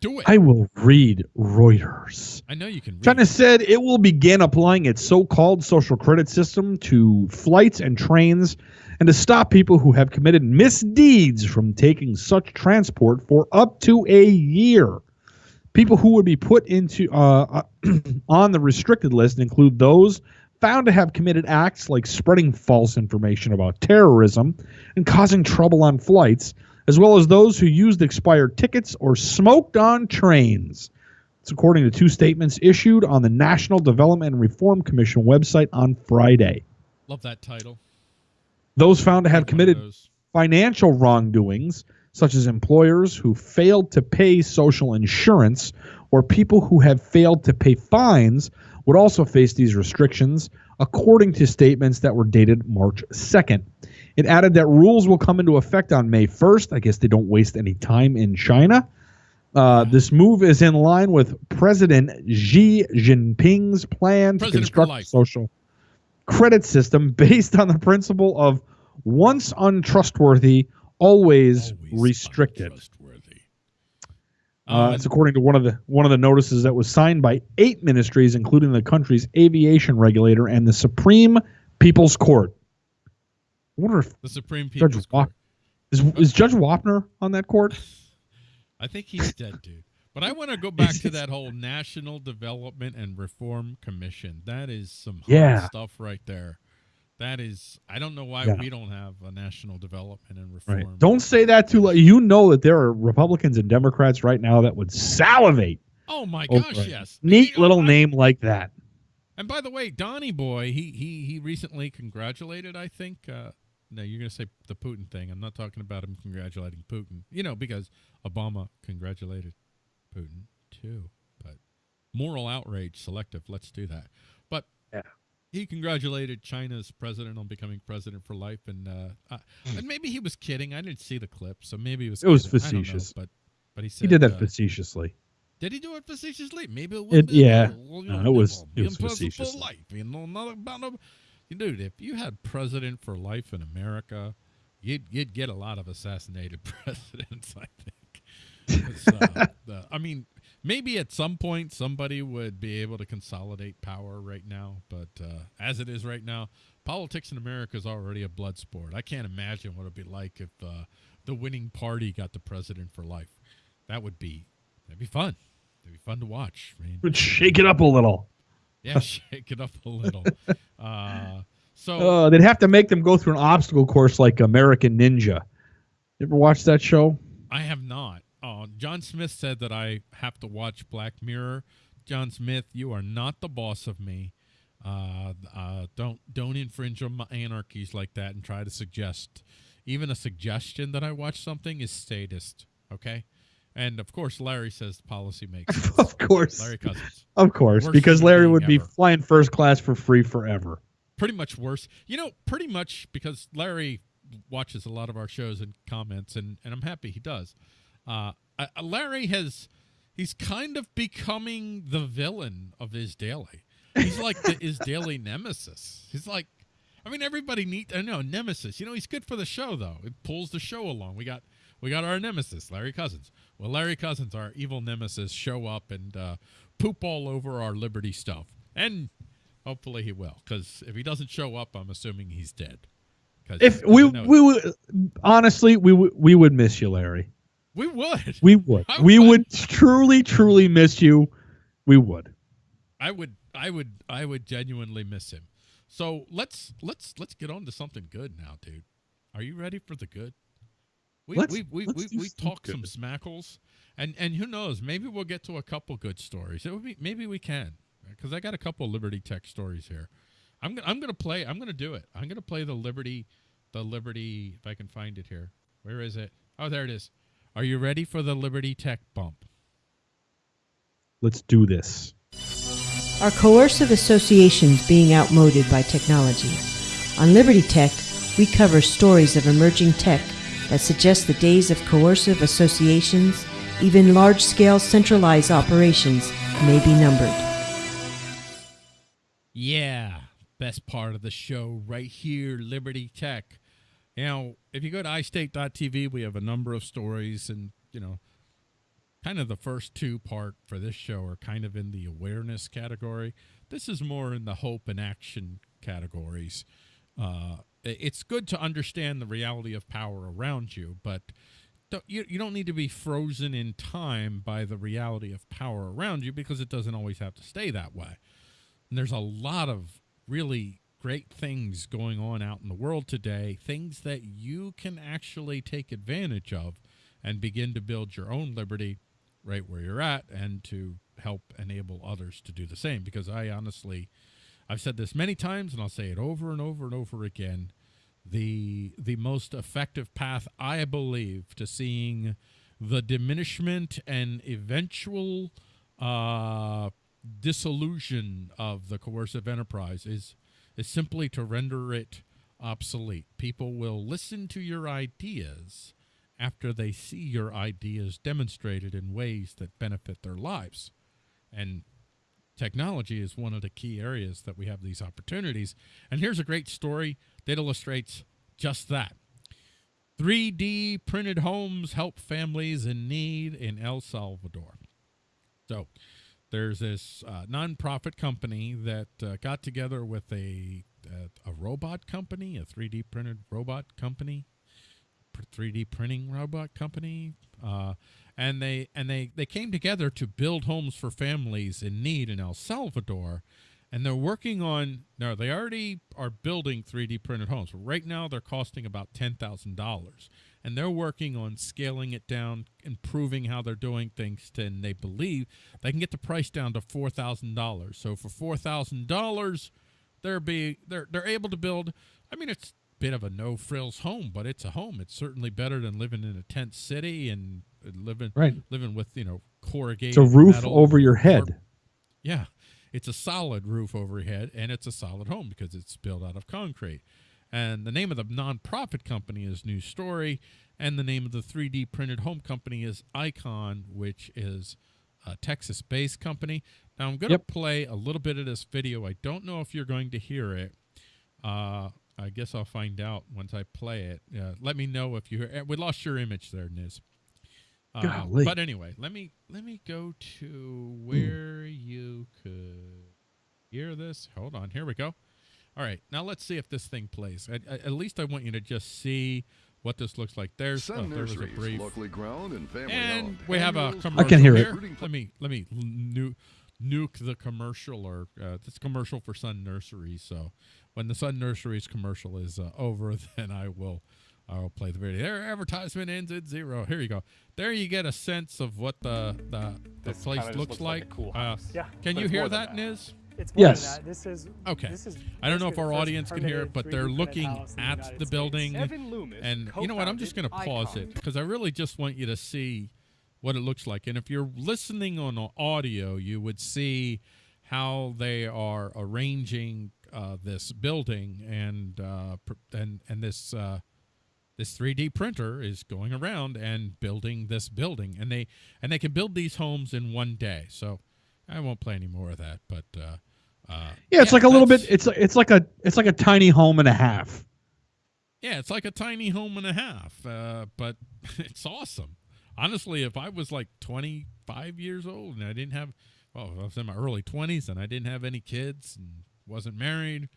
Do it. I will read Reuters. I know you can read. China said it will begin applying its so-called social credit system to flights and trains and to stop people who have committed misdeeds from taking such transport for up to a year. People who would be put into uh, on the restricted list include those found to have committed acts like spreading false information about terrorism and causing trouble on flights, as well as those who used expired tickets or smoked on trains. It's according to two statements issued on the National Development and Reform Commission website on Friday. Love that title. Those found to have committed financial wrongdoings, such as employers who failed to pay social insurance or people who have failed to pay fines, would also face these restrictions, according to statements that were dated March 2nd. It added that rules will come into effect on May 1st. I guess they don't waste any time in China. Uh, this move is in line with President Xi Jinping's plan to President for construct a social credit system based on the principle of once untrustworthy, always, Always restricted. untrustworthy. Uh, Um, it's according to one of the one of the notices that was signed by eight ministries, including the country's aviation regulator and the Supreme People's Court. I wonder if The Supreme Judge People's Court. is is Judge Wapner on that court? I think he's dead, dude. But I want to go back to that whole National Development and Reform Commission. That is some hot Yeah. stuff right there. That is, I don't know why Yeah. we don't have a National Development and Reform. Right. Don't say that too. You know that there are Republicans and Democrats right now that would salivate. Oh my gosh, yes. Neat You know, little I- name like that. And by the way, Donnie Boy, he he he recently congratulated. I think. Uh, no, you're gonna say the Putin thing. I'm not talking about him congratulating Putin. You know, because Obama congratulated Putin too. But moral outrage, selective. Let's do that. But Yeah. He congratulated China's president on becoming president for life, and uh, uh, and maybe he was kidding. I didn't see the clip, so maybe it was. It was kidding. Don't know, facetious. but but he said He did that uh, facetiously. did he do it facetiously? Maybe it It- was. yeah. No, it was- it was for facetious. life. You know, not about no. Dude, if you had president for life in America, you'd you'd get a lot of assassinated presidents. I think. It's, uh, I mean, maybe at some point somebody would be able to consolidate power right now, but uh, as it is right now, politics in America is already a blood sport. I can't imagine what it'd be like if uh, the winning party got the president for life. That would be that'd be fun. It'd be fun to watch. I mean, Would shake it up a little. yeah, shake it up a little. Uh, so Uh, they'd have to make them go through an obstacle course like American Ninja. You ever watch that show? I have not. Uh, John Smith said that I have to watch Black Mirror. John Smith, you are not the boss of me. Uh, uh, don't don't infringe on my anarchies like that and try to suggest even a suggestion that I watch something is statist. Okay, and of course Larry says policy makes of course. Larry Cousins, Of course, Worst because Larry would be flying first class for free forever. pretty much worse. You know, pretty much because Larry watches a lot of our shows and comments, and, and I'm happy he does. Uh, Larry has, he's kind of becoming the villain of his daily. He's like the, his daily nemesis. He's like, I mean, everybody need I know nemesis. You know, he's good for the show though. It pulls the show along. We got we got our nemesis, Larry Cousins. Well, Larry Cousins, our evil nemesis, show up and uh, poop all over our Liberty stuff, and hopefully he will. Because if he doesn't show up, I'm assuming he's dead. If we we would honestly we we would miss you, Larry. We would, We would. I We would. would truly truly miss you. We would. I would, I would, I would genuinely miss him. So let's let's let's get on to something good now, dude. Are you ready for the good? We Let's- we we let's we, we talk some smackles, and and who knows? Maybe we'll get to a couple good stories. It would be maybe we can because I got a couple Liberty Tech stories here. I'm gonna I'm gonna play. I'm gonna do it. I'm gonna play the Liberty, the Liberty. If I can find it here, where is it? Oh, there it is. Are you ready for the Liberty Tech bump? Let's do this. Are coercive associations being outmoded by technology? On Liberty Tech, we cover stories of emerging tech that suggest the days of coercive associations, even large scale centralized operations, may be numbered. Yeah, best part of the show right here, Liberty Tech. Know, if you go to iState.tv, we have a number of stories, and you know, kind of the first two part for this show are kind of in the awareness category. This is more in the hope and action categories. Uh, it's good to understand the reality of power around you, but don't, you, you don't need to be frozen in time by the reality of power around you because it doesn't always have to stay that way. And there's a lot of really great things going on out in the world today, things that you can actually take advantage of and begin to build your own liberty right where you're at and to help enable others to do the same. Because I honestly, I've said this many times and I'll say it over and over and over again. The the most effective path, I believe, to seeing the diminishment and eventual uh, dissolution of the coercive enterprise is is simply to render it obsolete. People will listen to your ideas after they see your ideas demonstrated in ways that benefit their lives. And technology is one of the key areas that we have these opportunities. And here's a great story that illustrates just that. 3D printed homes help families in need in El Salvador. So, there's this uh, nonprofit company that uh, got together with a a, a robot company, a 3D printed robot company, 3D printing robot company, uh, and they and they they came together to build homes for families in need in El Salvador, and they're working on. No, they already are building 3D printed homes. Right now, they're costing about ten thousand dollars, and they're working on scaling it down, improving how they're doing things, to, and they believe they can get the price down to four thousand dollars. So for four thousand dollars, they're be they're they're able to build. I mean, it's a bit of a no frills home, but it's a home. It's certainly better than living in a tent city and living Right. living with you know corrugated. It's a roof over your or- head. yeah, it's a solid roof overhead and it's a solid home because it's built out of concrete. And the name of the nonprofit company is New Story, and the name of the 3D printed home company is Icon, which is a Texas-based company. Now I'm going to Yep. play a little bit of this video. I don't know if you're going to hear it. Uh, I guess I'll find out once I play it. Uh, let me know if you hear. We lost your image there, Niz. Uh, but anyway, let me let me go to where you could hear this. Hold on, here we go. All right, now let's see if this thing plays. At, at at least I want you to just see what this looks like. There's Sun oh, there was a brief, locally grown and family and owned. we have a Annuals, commercial. I can hear it. Let me let me nu- nuke the commercial or uh, this commercial for Sun Nurseries. So when the Sun Nurseries commercial is uh, over, then I will I'll play the video. Their advertisement ends at zero. Here you go. There you get a sense of what the the, the place looks, looks like a cool Uh. Yeah, Can you hear that, that. Niz? It's more Yes. than that. This is Okay. This is I don't know if our audience can hear it, but they're looking house in the at the building. Loomis, And you know what? I'm just going to pause it because I really just want you to see what it looks like. And if you're listening on audio, you would see how they are arranging uh, this building, and uh, and and this uh, this 3D printer is going around and building this building, and they and they can build these homes in one day. So I won't play any more of that, but. Uh, uh, Yeah, it's like a little bit. It's like it's like a it's like a tiny home and a half. Yeah, it's like a tiny home and a half, uh, but it's awesome. Honestly, if I was like 25 years old and I didn't have, well, I was in my early 20s and I didn't have any kids and wasn't married,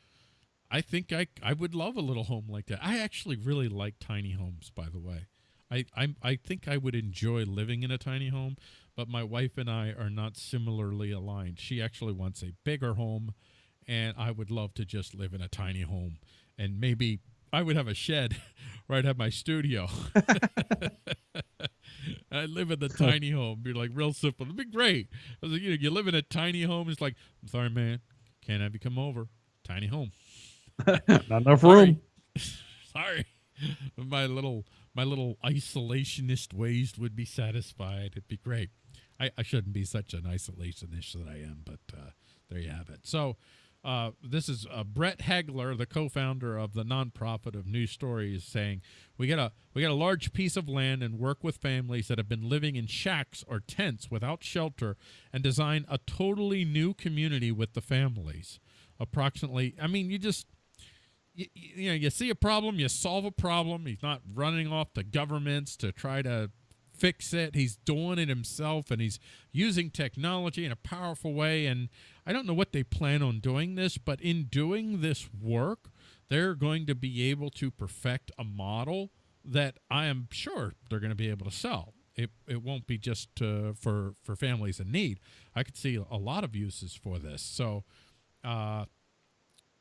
I think I I would love a little home like that. I actually really like tiny homes, by the way. I I I think I would enjoy living in a tiny home, but my wife and I are not similarly aligned. She actually wants a bigger home, and I would love to just live in a tiny home and maybe I would have a shed where I'd have my studio. I live in the tiny home. Be like real simple. It'd be great. I was like, you know, you live in a tiny home. It's like, I'm sorry, man, can't have you come over. Tiny home. Not enough room. sorry, my little my little isolationist ways would be satisfied. It'd be great. I, I shouldn't be such an isolationist that I am, but uh, there you have it. So. Uh, this is uh, Brett Hagler, the co-founder of the nonprofit of New Stories, saying we got a we got a large piece of land and work with families that have been living in shacks or tents without shelter, and design a totally new community with the families. Approximately, I mean, you just you, you know you see a problem, you solve a problem. He's not running off to governments to try to fix it. He's doing it himself and he's using technology in a powerful way. And I don't know what they plan on doing this, but in doing this work, they're going to be able to perfect a model that I am sure they're going to be able to sell. It, it won't be just uh, for for families in need. I could see a lot of uses for this. So, uh,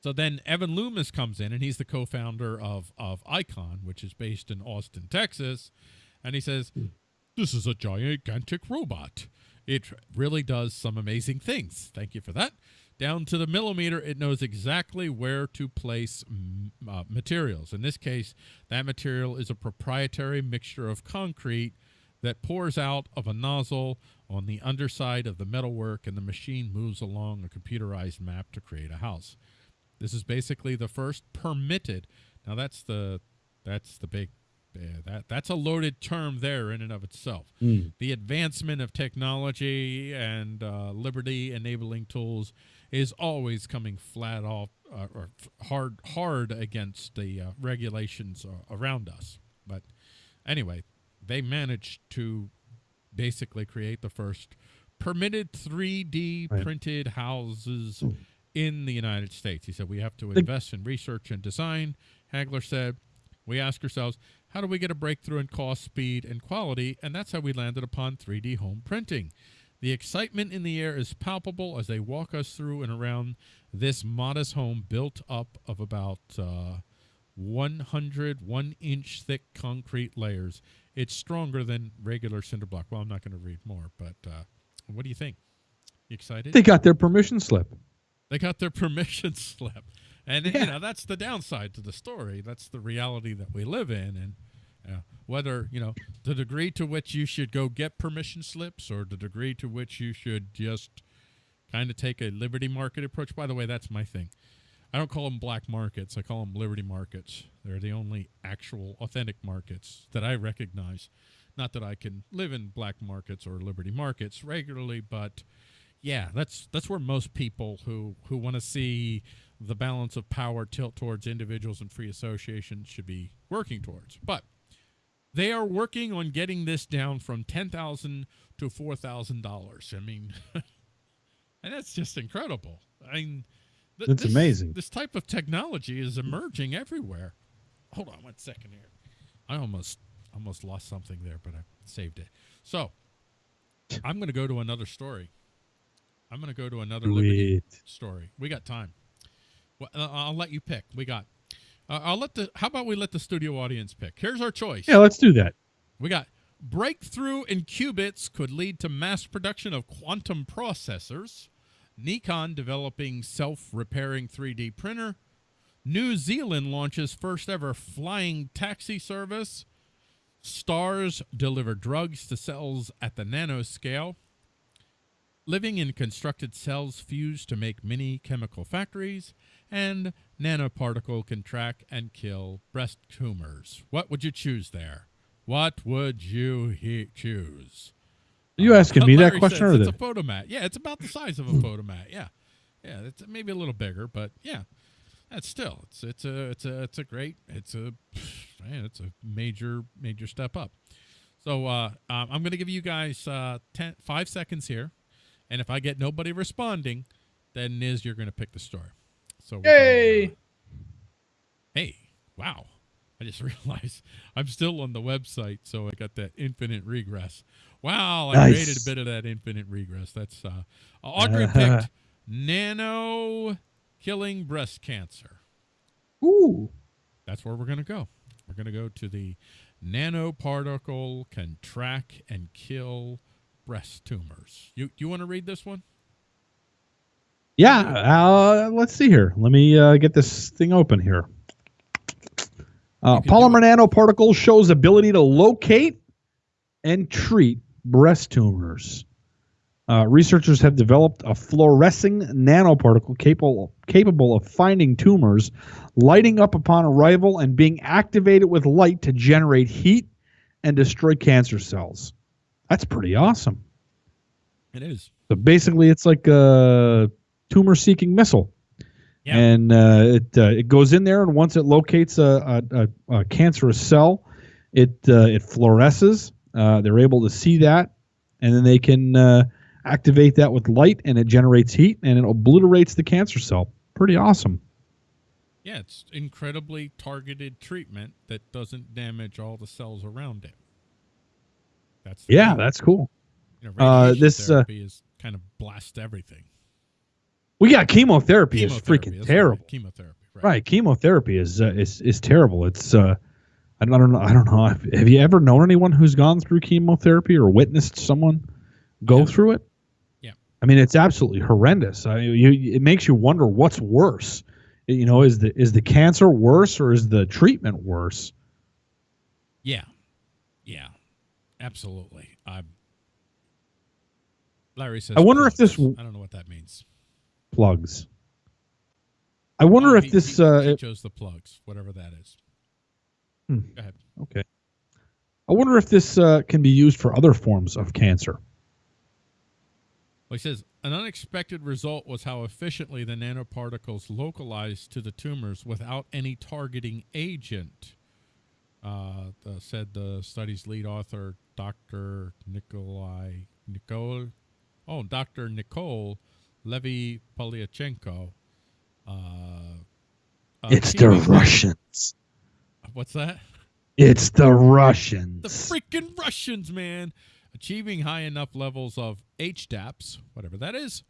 so then Evan Loomis comes in, and he's the co-founder of of Icon, which is based in Austin, Texas, and he says, "This is a gigantic robot. It really does some amazing things. Thank you for that. Down to the millimeter, it knows exactly where to place uh, materials. In this case, that material is a proprietary mixture of concrete." that pours out of a nozzle on the underside of the metalwork, and the machine moves along a computerized map to create a house. This is basically the first permitted. Now that's the that's the big yeah, that that's a loaded term there in and of itself. The advancement of technology and uh, liberty enabling tools is always coming flat off uh, or hard hard against the uh, regulations uh, around us. But anyway, they managed to basically create the first permitted 3D Right. printed houses in the United States. He said we have to invest in research and design. Hagler said we ask ourselves, how do we get a breakthrough in cost, speed, and quality? And that's how we landed upon 3D home printing. The excitement in the air is palpable as they walk us through and around this modest home built up of about uh, 100 one inch thick concrete layers. It's stronger than regular cinder block. Well, I'm not going to read more, but uh, what do you think? You excited? They got their permission slip. They got their permission slip. And Yeah. you know, that's the downside to the story. That's the reality that we live in and uh, whether, you know, the degree to which you should go get permission slips or the degree to which you should just kind of take a liberty market approach. By the way, that's my thing. I don't call them black markets. I call them liberty markets. They're the only actual authentic markets that I recognize. Not that I can live in black markets or liberty markets regularly, but yeah, that's that's where most people who who want to see the balance of power tilt towards individuals and free associations should be working towards. But they are working on getting this down from ten thousand to four thousand dollars. I mean, and that's just incredible. I mean, th- That's this- amazing. This type of technology is emerging everywhere. Hold on one second here. I almost almost lost something there, but I saved it. So I'm going to go to another story. I'm going to go to another Liberty story. We got time. Well, uh, I'll let you pick. We got. Uh, I'll let the. How about we let the studio audience pick? Here's our choice. Yeah, let's do that. We got breakthrough in qubits could lead to mass production of quantum processors. Nikon developing self-repairing 3D printer. New Zealand launches first ever flying taxi service. Stars deliver drugs to cells at the nanoscale. Living in constructed cells fused to make mini chemical factories. And nanoparticle can track and kill breast tumors. What would you choose there? What would you he- choose? Are you asking me that question or it's a Fotomat? Yeah, it's about the size of a Fotomat. Yeah, yeah, it's maybe a little bigger, but yeah, that's still it's it's a it's a it's a great it's a man, it's a major major step up. So uh, um, I'm going to give you guys uh, ten, five seconds here, and if I get nobody responding, then Niz, you're going to pick the story. So gonna, uh, hey, wow! I just realized I'm still on the website, so I got that infinite regress. Wow, I Nice. created a bit of that infinite regress. That's uh, Audrey picked nano killing breast cancer. Ooh. That's where we're going to go. We're going to go to the nanoparticle can track and kill breast tumors. You you want to read this one? Yeah. Uh, let's see here. Let me uh, get this thing open here. Uh, You can do polymer nanoparticle shows ability to locate and treat breast tumors. Uh, researchers have developed a fluorescing nanoparticle capable capable of finding tumors, lighting up upon arrival, and being activated with light to generate heat and destroy cancer cells. That's pretty awesome. It is. So basically, it's like a tumor-seeking missile, Yeah. and uh, it uh, it goes in there, and once it locates a, a, a, a cancerous cell, it uh, it fluoresces. Uh, they're able to see that, and then they can uh, activate that with light, and it generates heat, and it obliterates the cancer cell. Pretty awesome. Yeah, it's incredibly targeted treatment that doesn't damage all the cells around it. That's Yeah, key. that's cool. you know, uh, this, uh, is kind of blast everything. We got chemotherapy, is freaking terrible. right, Chemotherapy, right? Right, chemotherapy is uh, is is terrible. It's uh, I don't, I don't know. I don't know. Have, have you ever known anyone who's gone through chemotherapy or witnessed someone go Yeah. through it? Yeah. I mean, it's absolutely horrendous. I, you, it makes you wonder what's worse. You know, is the is the cancer worse or is the treatment worse? Yeah, absolutely. I. Larry says. I wonder if this- I don't know what that means. Plugs. I wonder Oh, if he- this. he- uh, he chose the plugs, whatever that is. Hmm. Go ahead. okay. I wonder if this uh, can be used for other forms of cancer. Well, he says an unexpected result was how efficiently the nanoparticles localized to the tumors without any targeting agent. Uh, the, said the study's lead author, Dr. Nikolai Nicole. Oh, Dr. Nicole Levy Polyachenko. Uh, uh, it's the achieving- Russians. What's that? It's the Russians. The freaking Russians, man. Achieving high enough levels of HDAPs, whatever that is,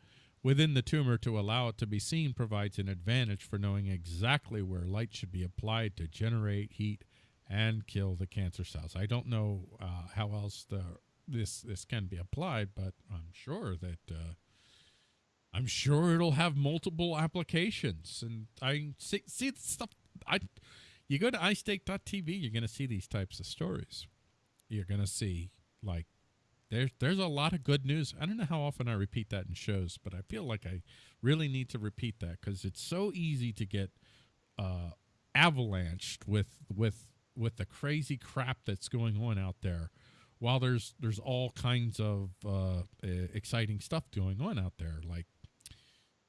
within the tumor to allow it to be seen provides an advantage for knowing exactly where light should be applied to generate heat and kill the cancer cells. I don't know uh, how else the, this this can be applied, but I'm sure that uh, I'm sure it'll have multiple applications. And I see see stuff. I you go to iState.tv, you're going to see these types of stories. You're going to see like there's there's a lot of good news. I don't know how often I repeat that in shows, but I feel like I really need to repeat that because it's so easy to get uh, avalanched with with with the crazy crap that's going on out there. While there's there's all kinds of uh, exciting stuff going on out there, like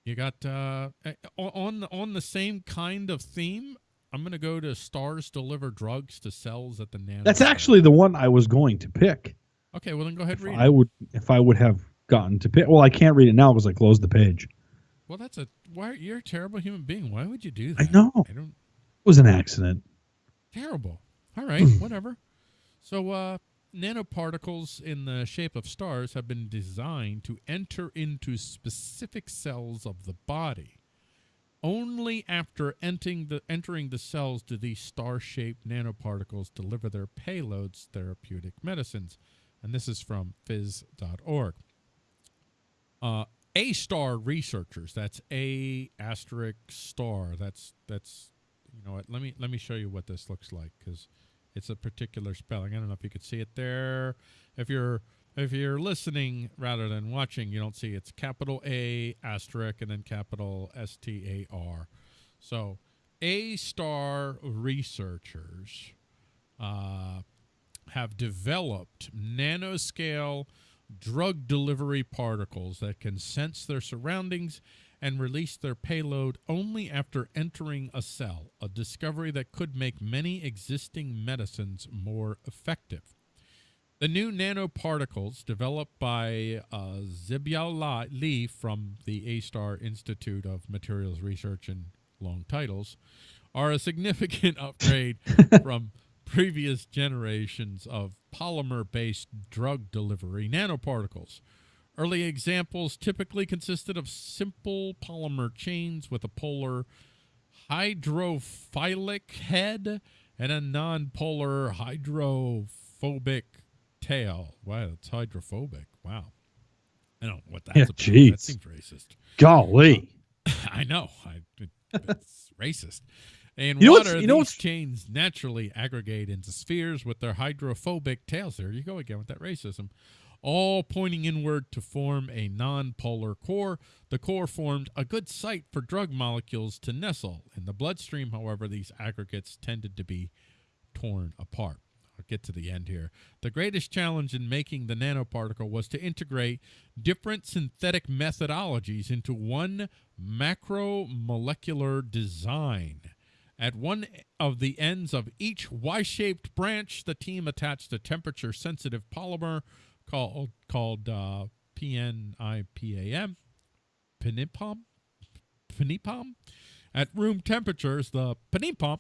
you got uh, on on the same kind of theme. I'm gonna go to stars deliver drugs to cells at the nano. That's actually the one I was going to pick. okay. Well, then go ahead If read. I it. would, if I would have gotten to pick. Well, I can't read it now because I closed the page. Well, that's a why you're a terrible human being. Why would you do that I know. I don't. It was an accident. Terrible. All right, whatever. So, uh, nanoparticles in the shape of stars have been designed to enter into specific cells of the body. Only after entering the entering the cells do these star-shaped nanoparticles deliver their payloads, therapeutic medicines. And this is from phys.org. Uh, A star researchers. That's A asterisk star. That's that's you know what? Let me let me show you what this looks like because it's a particular spelling. I don't know if you could see it there. If you're if you're listening rather than watching, you don't see it's capital A asterisk and then capital S T A R. So A star researchers uh, have developed nanoscale drug delivery particles that can sense their surroundings and release their payload only after entering a cell, a discovery that could make many existing medicines more effective. The new nanoparticles developed by uh, Zibiao Li from the A-Star Institute of Materials Research and long titles are a significant upgrade from previous generations of polymer-based drug delivery nanoparticles. Early examples typically consisted of simple polymer chains with a polar hydrophilic head and a non-polar hydrophobic tail. Wow, that's hydrophobic. Wow. I don't know what that's Yeah, about. That seems racist. Golly. Um, I know. I, it, it's racist. In You water, you know these chains naturally aggregate into spheres with their hydrophobic tails. There you go again with that racism. All pointing inward to form a non-polar core. The core formed a good site for drug molecules to nestle. In the bloodstream, however, these aggregates tended to be torn apart. I'll get to the end here. The greatest challenge in making the nanoparticle was to integrate different synthetic methodologies into one macromolecular design. At one of the ends of each Y-shaped branch, the team attached a temperature-sensitive polymer called called uh, PNIPAM, Pinipom, Pinipom. At room temperatures, the Pinipom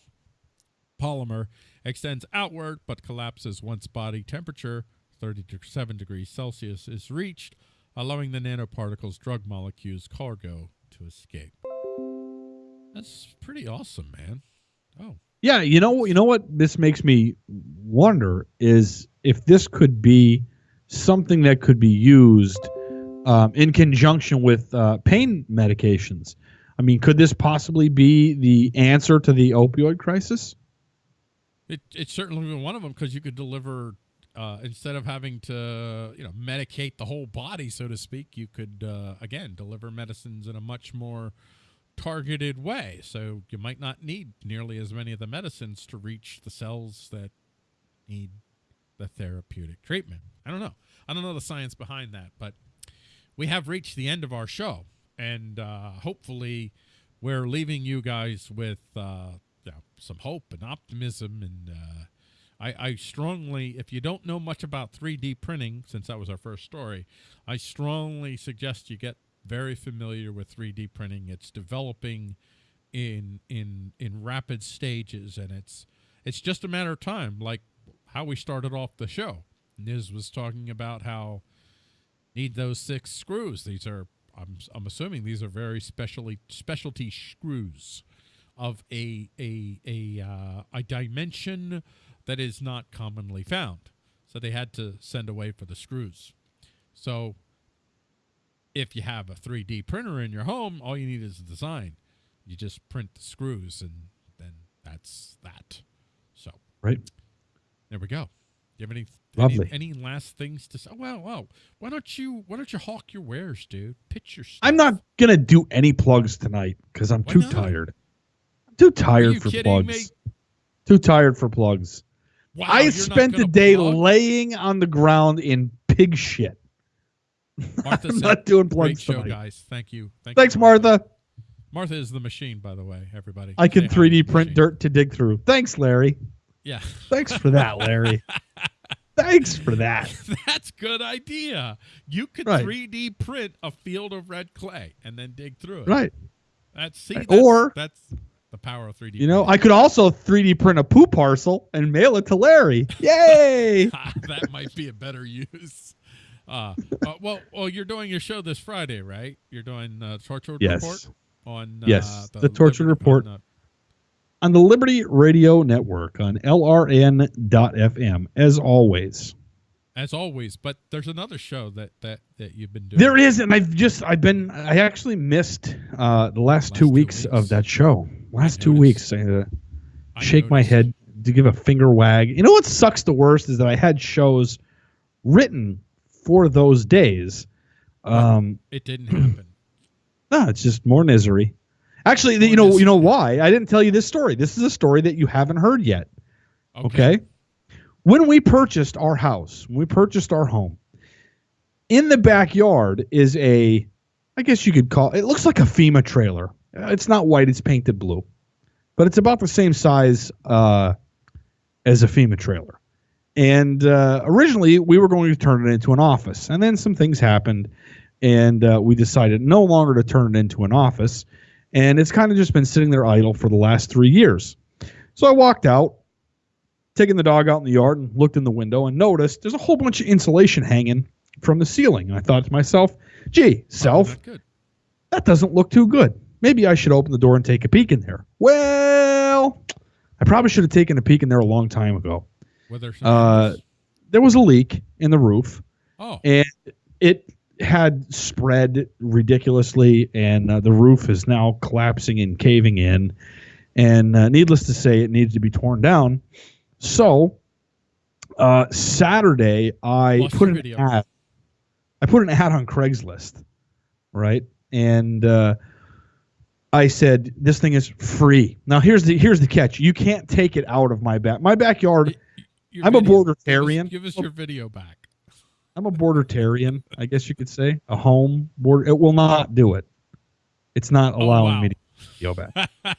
polymer extends outward but collapses once body temperature 37 degrees Celsius is reached, allowing the nanoparticles drug molecules cargo to escape. That's pretty awesome, man. Oh, Yeah, you know, you know what this makes me wonder is if this could be something that could be used um, in conjunction with uh, pain medications. I mean, could this possibly be the answer to the opioid crisis? it it's certainly one of them because you could deliver uh, instead of having to you know medicate the whole body, so to speak. You could uh, again deliver medicines in a much more targeted way. So you might not need nearly as many of the medicines to reach the cells that need the therapeutic treatment. I don't know. I don't know the science behind that, but we have reached the end of our show, and uh, hopefully, we're leaving you guys with uh, you know, some hope and optimism. And uh, I, I strongly, if you don't know much about 3D printing, since that was our first story, I strongly suggest you get very familiar with 3D printing. It's developing in in in rapid stages, and it's it's just a matter of time. Like how we started off the show, Niz was talking about how need those six screws. These are I'm I'm assuming these are very specially specialty screws of a a a uh, a dimension that is not commonly found. So they had to send away for the screws. So if you have a 3D printer in your home, all you need is a design. You just print the screws and then that's that. So Right. There we go. Do you have any Lovely. any, any last things to say? Oh, well, why don't you why don't you hawk your wares, dude? Pitch your stuff. I'm not gonna do any plugs tonight because I'm Why too not? tired. I'm too tired for plugs. me? Too tired for plugs. Wow, I spent the day plug? laying on the ground in pig shit. Martha I'm said, not doing Great plugs show, tonight. guys. Thank you. Thank Thanks, you, Martha. Martha is the machine, by the way. Everybody. I can Say hi to the 3D print machine. dirt to dig through. Thanks, Larry. Yeah, Thanks for that, Larry. Thanks for that. that's good idea. You could Right. 3D print a field of red clay and then dig through it. Right. That's see, Right. that's, Or- that's the power of 3D. You know, I could also 3D print a poo parcel and mail it to Larry. Yay! that might be a better use. Uh, uh, well, well, you're doing your show this Friday, right? You're doing uh, Tortured Yes. Report on uh, Yes, the Tortured Liberty- Report. on, on the Liberty Radio Network on LRN.FM, as always. as always. But there's another show that that that you've been doing. There is, and I've just, I've been, I actually missed uh, the last, Last two two weeks, weeks. of that show. Last two weeks. I, I shake my head to give a finger wag. You know what sucks the worst is that I had shows written for those days. Um, It didn't happen. no, it's just more misery. Actually, you know, you know why? I didn't tell you this story. This is a story that you haven't heard yet. Okay. When we purchased our house, when we purchased our home, in the backyard is a, I guess you could call it looks like a FEMA trailer. Uh, It's not white, it's painted blue, but it's about the same size uh, as a FEMA trailer. And uh, originally, we were going to turn it into an office, and then some things happened, and uh, we decided no longer to turn it into an office. And it's kind of just been sitting there idle for the last three years. So I walked out, taking the dog out in the yard and looked in the window and noticed there's a whole bunch of insulation hanging from the ceiling. And I thought to myself, gee, self, good. that doesn't look too good. Maybe I should open the door and take a peek in there. Well, I probably should have taken a peek in there a long time ago. Uh, There was a leak in the roof, oh, and it had spread ridiculously, and uh, the roof is now collapsing and caving in. And uh, needless to say, it needed to be torn down. So uh, Saturday, I Watched put an video. ad. I put an ad on Craigslist, right? And uh, I said, "This thing is free." Now here's the here's the catch: you can't take it out of my back. My backyard. your I'm a bordertarian. Give us, give us your video back. I'm a bordertarian, I guess you could say. A home border. It will not do it. It's not Oh, allowing wow. me to go back.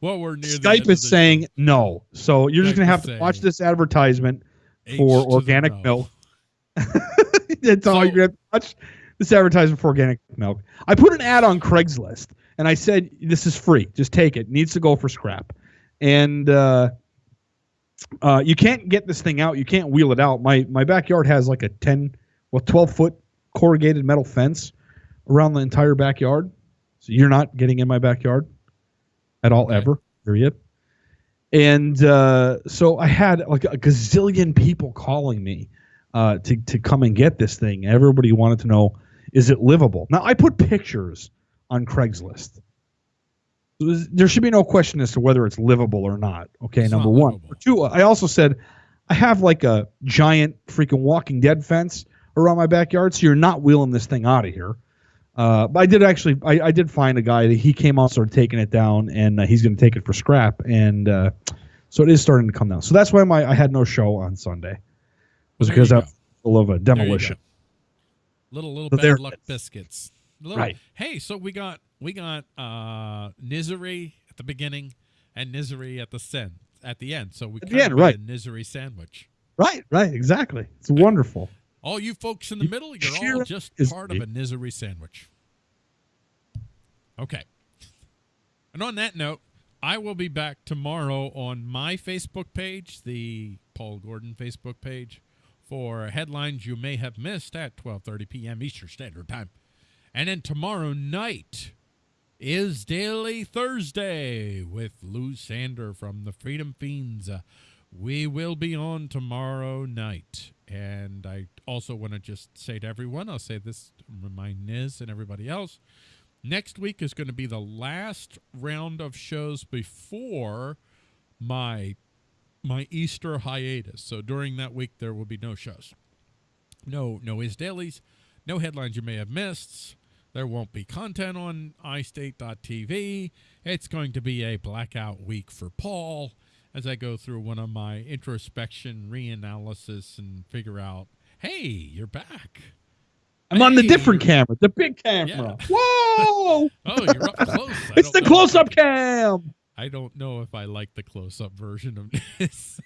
Well, we're near Skype is saying no. So you're just gonna have to watch this advertisement H for organic milk. That's all you're have to watch this advertisement for organic milk. I put an ad on Craigslist and I said this is free. Just take it. Needs to go for scrap. And uh, uh, you can't get this thing out. You can't wheel it out. My my backyard has like a ten, well, twelve foot corrugated metal fence around the entire backyard. So you're not getting in my backyard at all Okay. ever. Period. And uh, so I had like a gazillion people calling me uh, to to come and get this thing. Everybody wanted to know is it livable. Now I put pictures on Craigslist. There should be no question as to whether it's livable or not. Okay, It's number not one. livable. Number two, I also said I have like a giant freaking Walking Dead fence around my backyard, so you're not wheeling this thing out of here. Uh, but I did actually, I, I did find a guy that he came out, started taking it down, and uh, he's going to take it for scrap, and uh, so it is starting to come down. So that's why my I had no show on Sunday, was because I'm full of a demolition. Little little So bad luck biscuits. Little, Right. Hey, so we got we got uh Nizery at the beginning and Nizery at the sen at the end. So we At the end, right. a Nizery sandwich. Right, right, exactly. It's wonderful. All you folks in the middle, you're all just part of a Nizery sandwich. Okay. And on that note, I will be back tomorrow on my Facebook page, the Paul Gordon Facebook page, for headlines you may have missed at 12:30 p.m. Eastern Standard Time. And then tomorrow night is Daily Thursday with Lou Sander from the Freedom Fiends. Uh, we will be on tomorrow night. And I also want to just say to everyone, I'll say this to remind Niz and everybody else. Next week is going to be the last round of shows before my my Easter hiatus. So during that week there will be no shows. No no is dailies, no headlines you may have missed. There won't be content on iState.tv. It's going to be a blackout week for Paul as I go through one of my introspection reanalysis and figure out, hey, you're back. I'm on the Hey. different camera, the big camera. Yeah. Whoa! Oh, you're up close. It's the close-up cam. I don't know if I like the close-up version of this.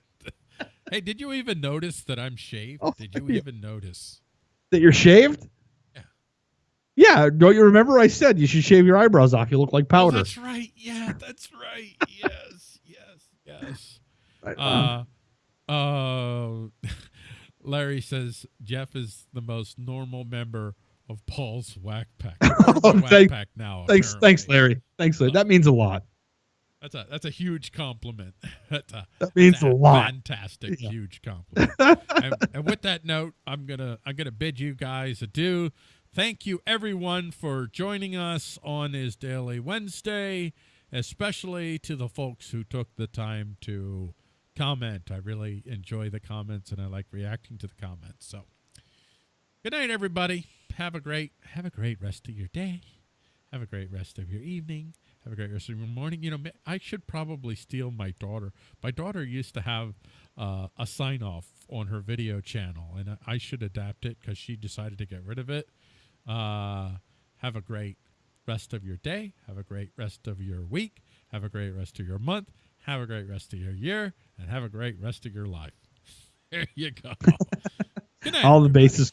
hey, did you even notice that I'm shaved? Oh, did you even notice? That you're shaved? Yeah. Don't you remember I said you should shave your eyebrows off? You look like Oh, powder. that's right. Yeah, that's right. Yes, yes, yes. Uh, uh, Larry says Jeff is the most normal member of Paul's Whack Pack. Oh, Whack Pack now. thanks, apparently. thanks, Larry. Thanks, Larry. That means a lot. That's a that's a huge compliment. That's a That means that's a lot. Fantastic, Yeah. huge compliment. and, and with that note, I'm gonna I'm gonna bid you guys adieu. Thank you everyone for joining us on Is Daily Wednesday, especially to the folks who took the time to comment. I really enjoy the comments and I like reacting to the comments. So good night everybody. Have a great have a great rest of your day. Have a great rest of your evening. Have a great rest of your morning. You know, I should probably steal my daughter. My daughter used to have uh, a sign off on her video channel, and I should adapt it because she decided to get rid of it. Uh, have a great rest of your day. Have a great rest of your week. Have a great rest of your month. Have a great rest of your year, and have a great rest of your life. There you go. Good night. All the bases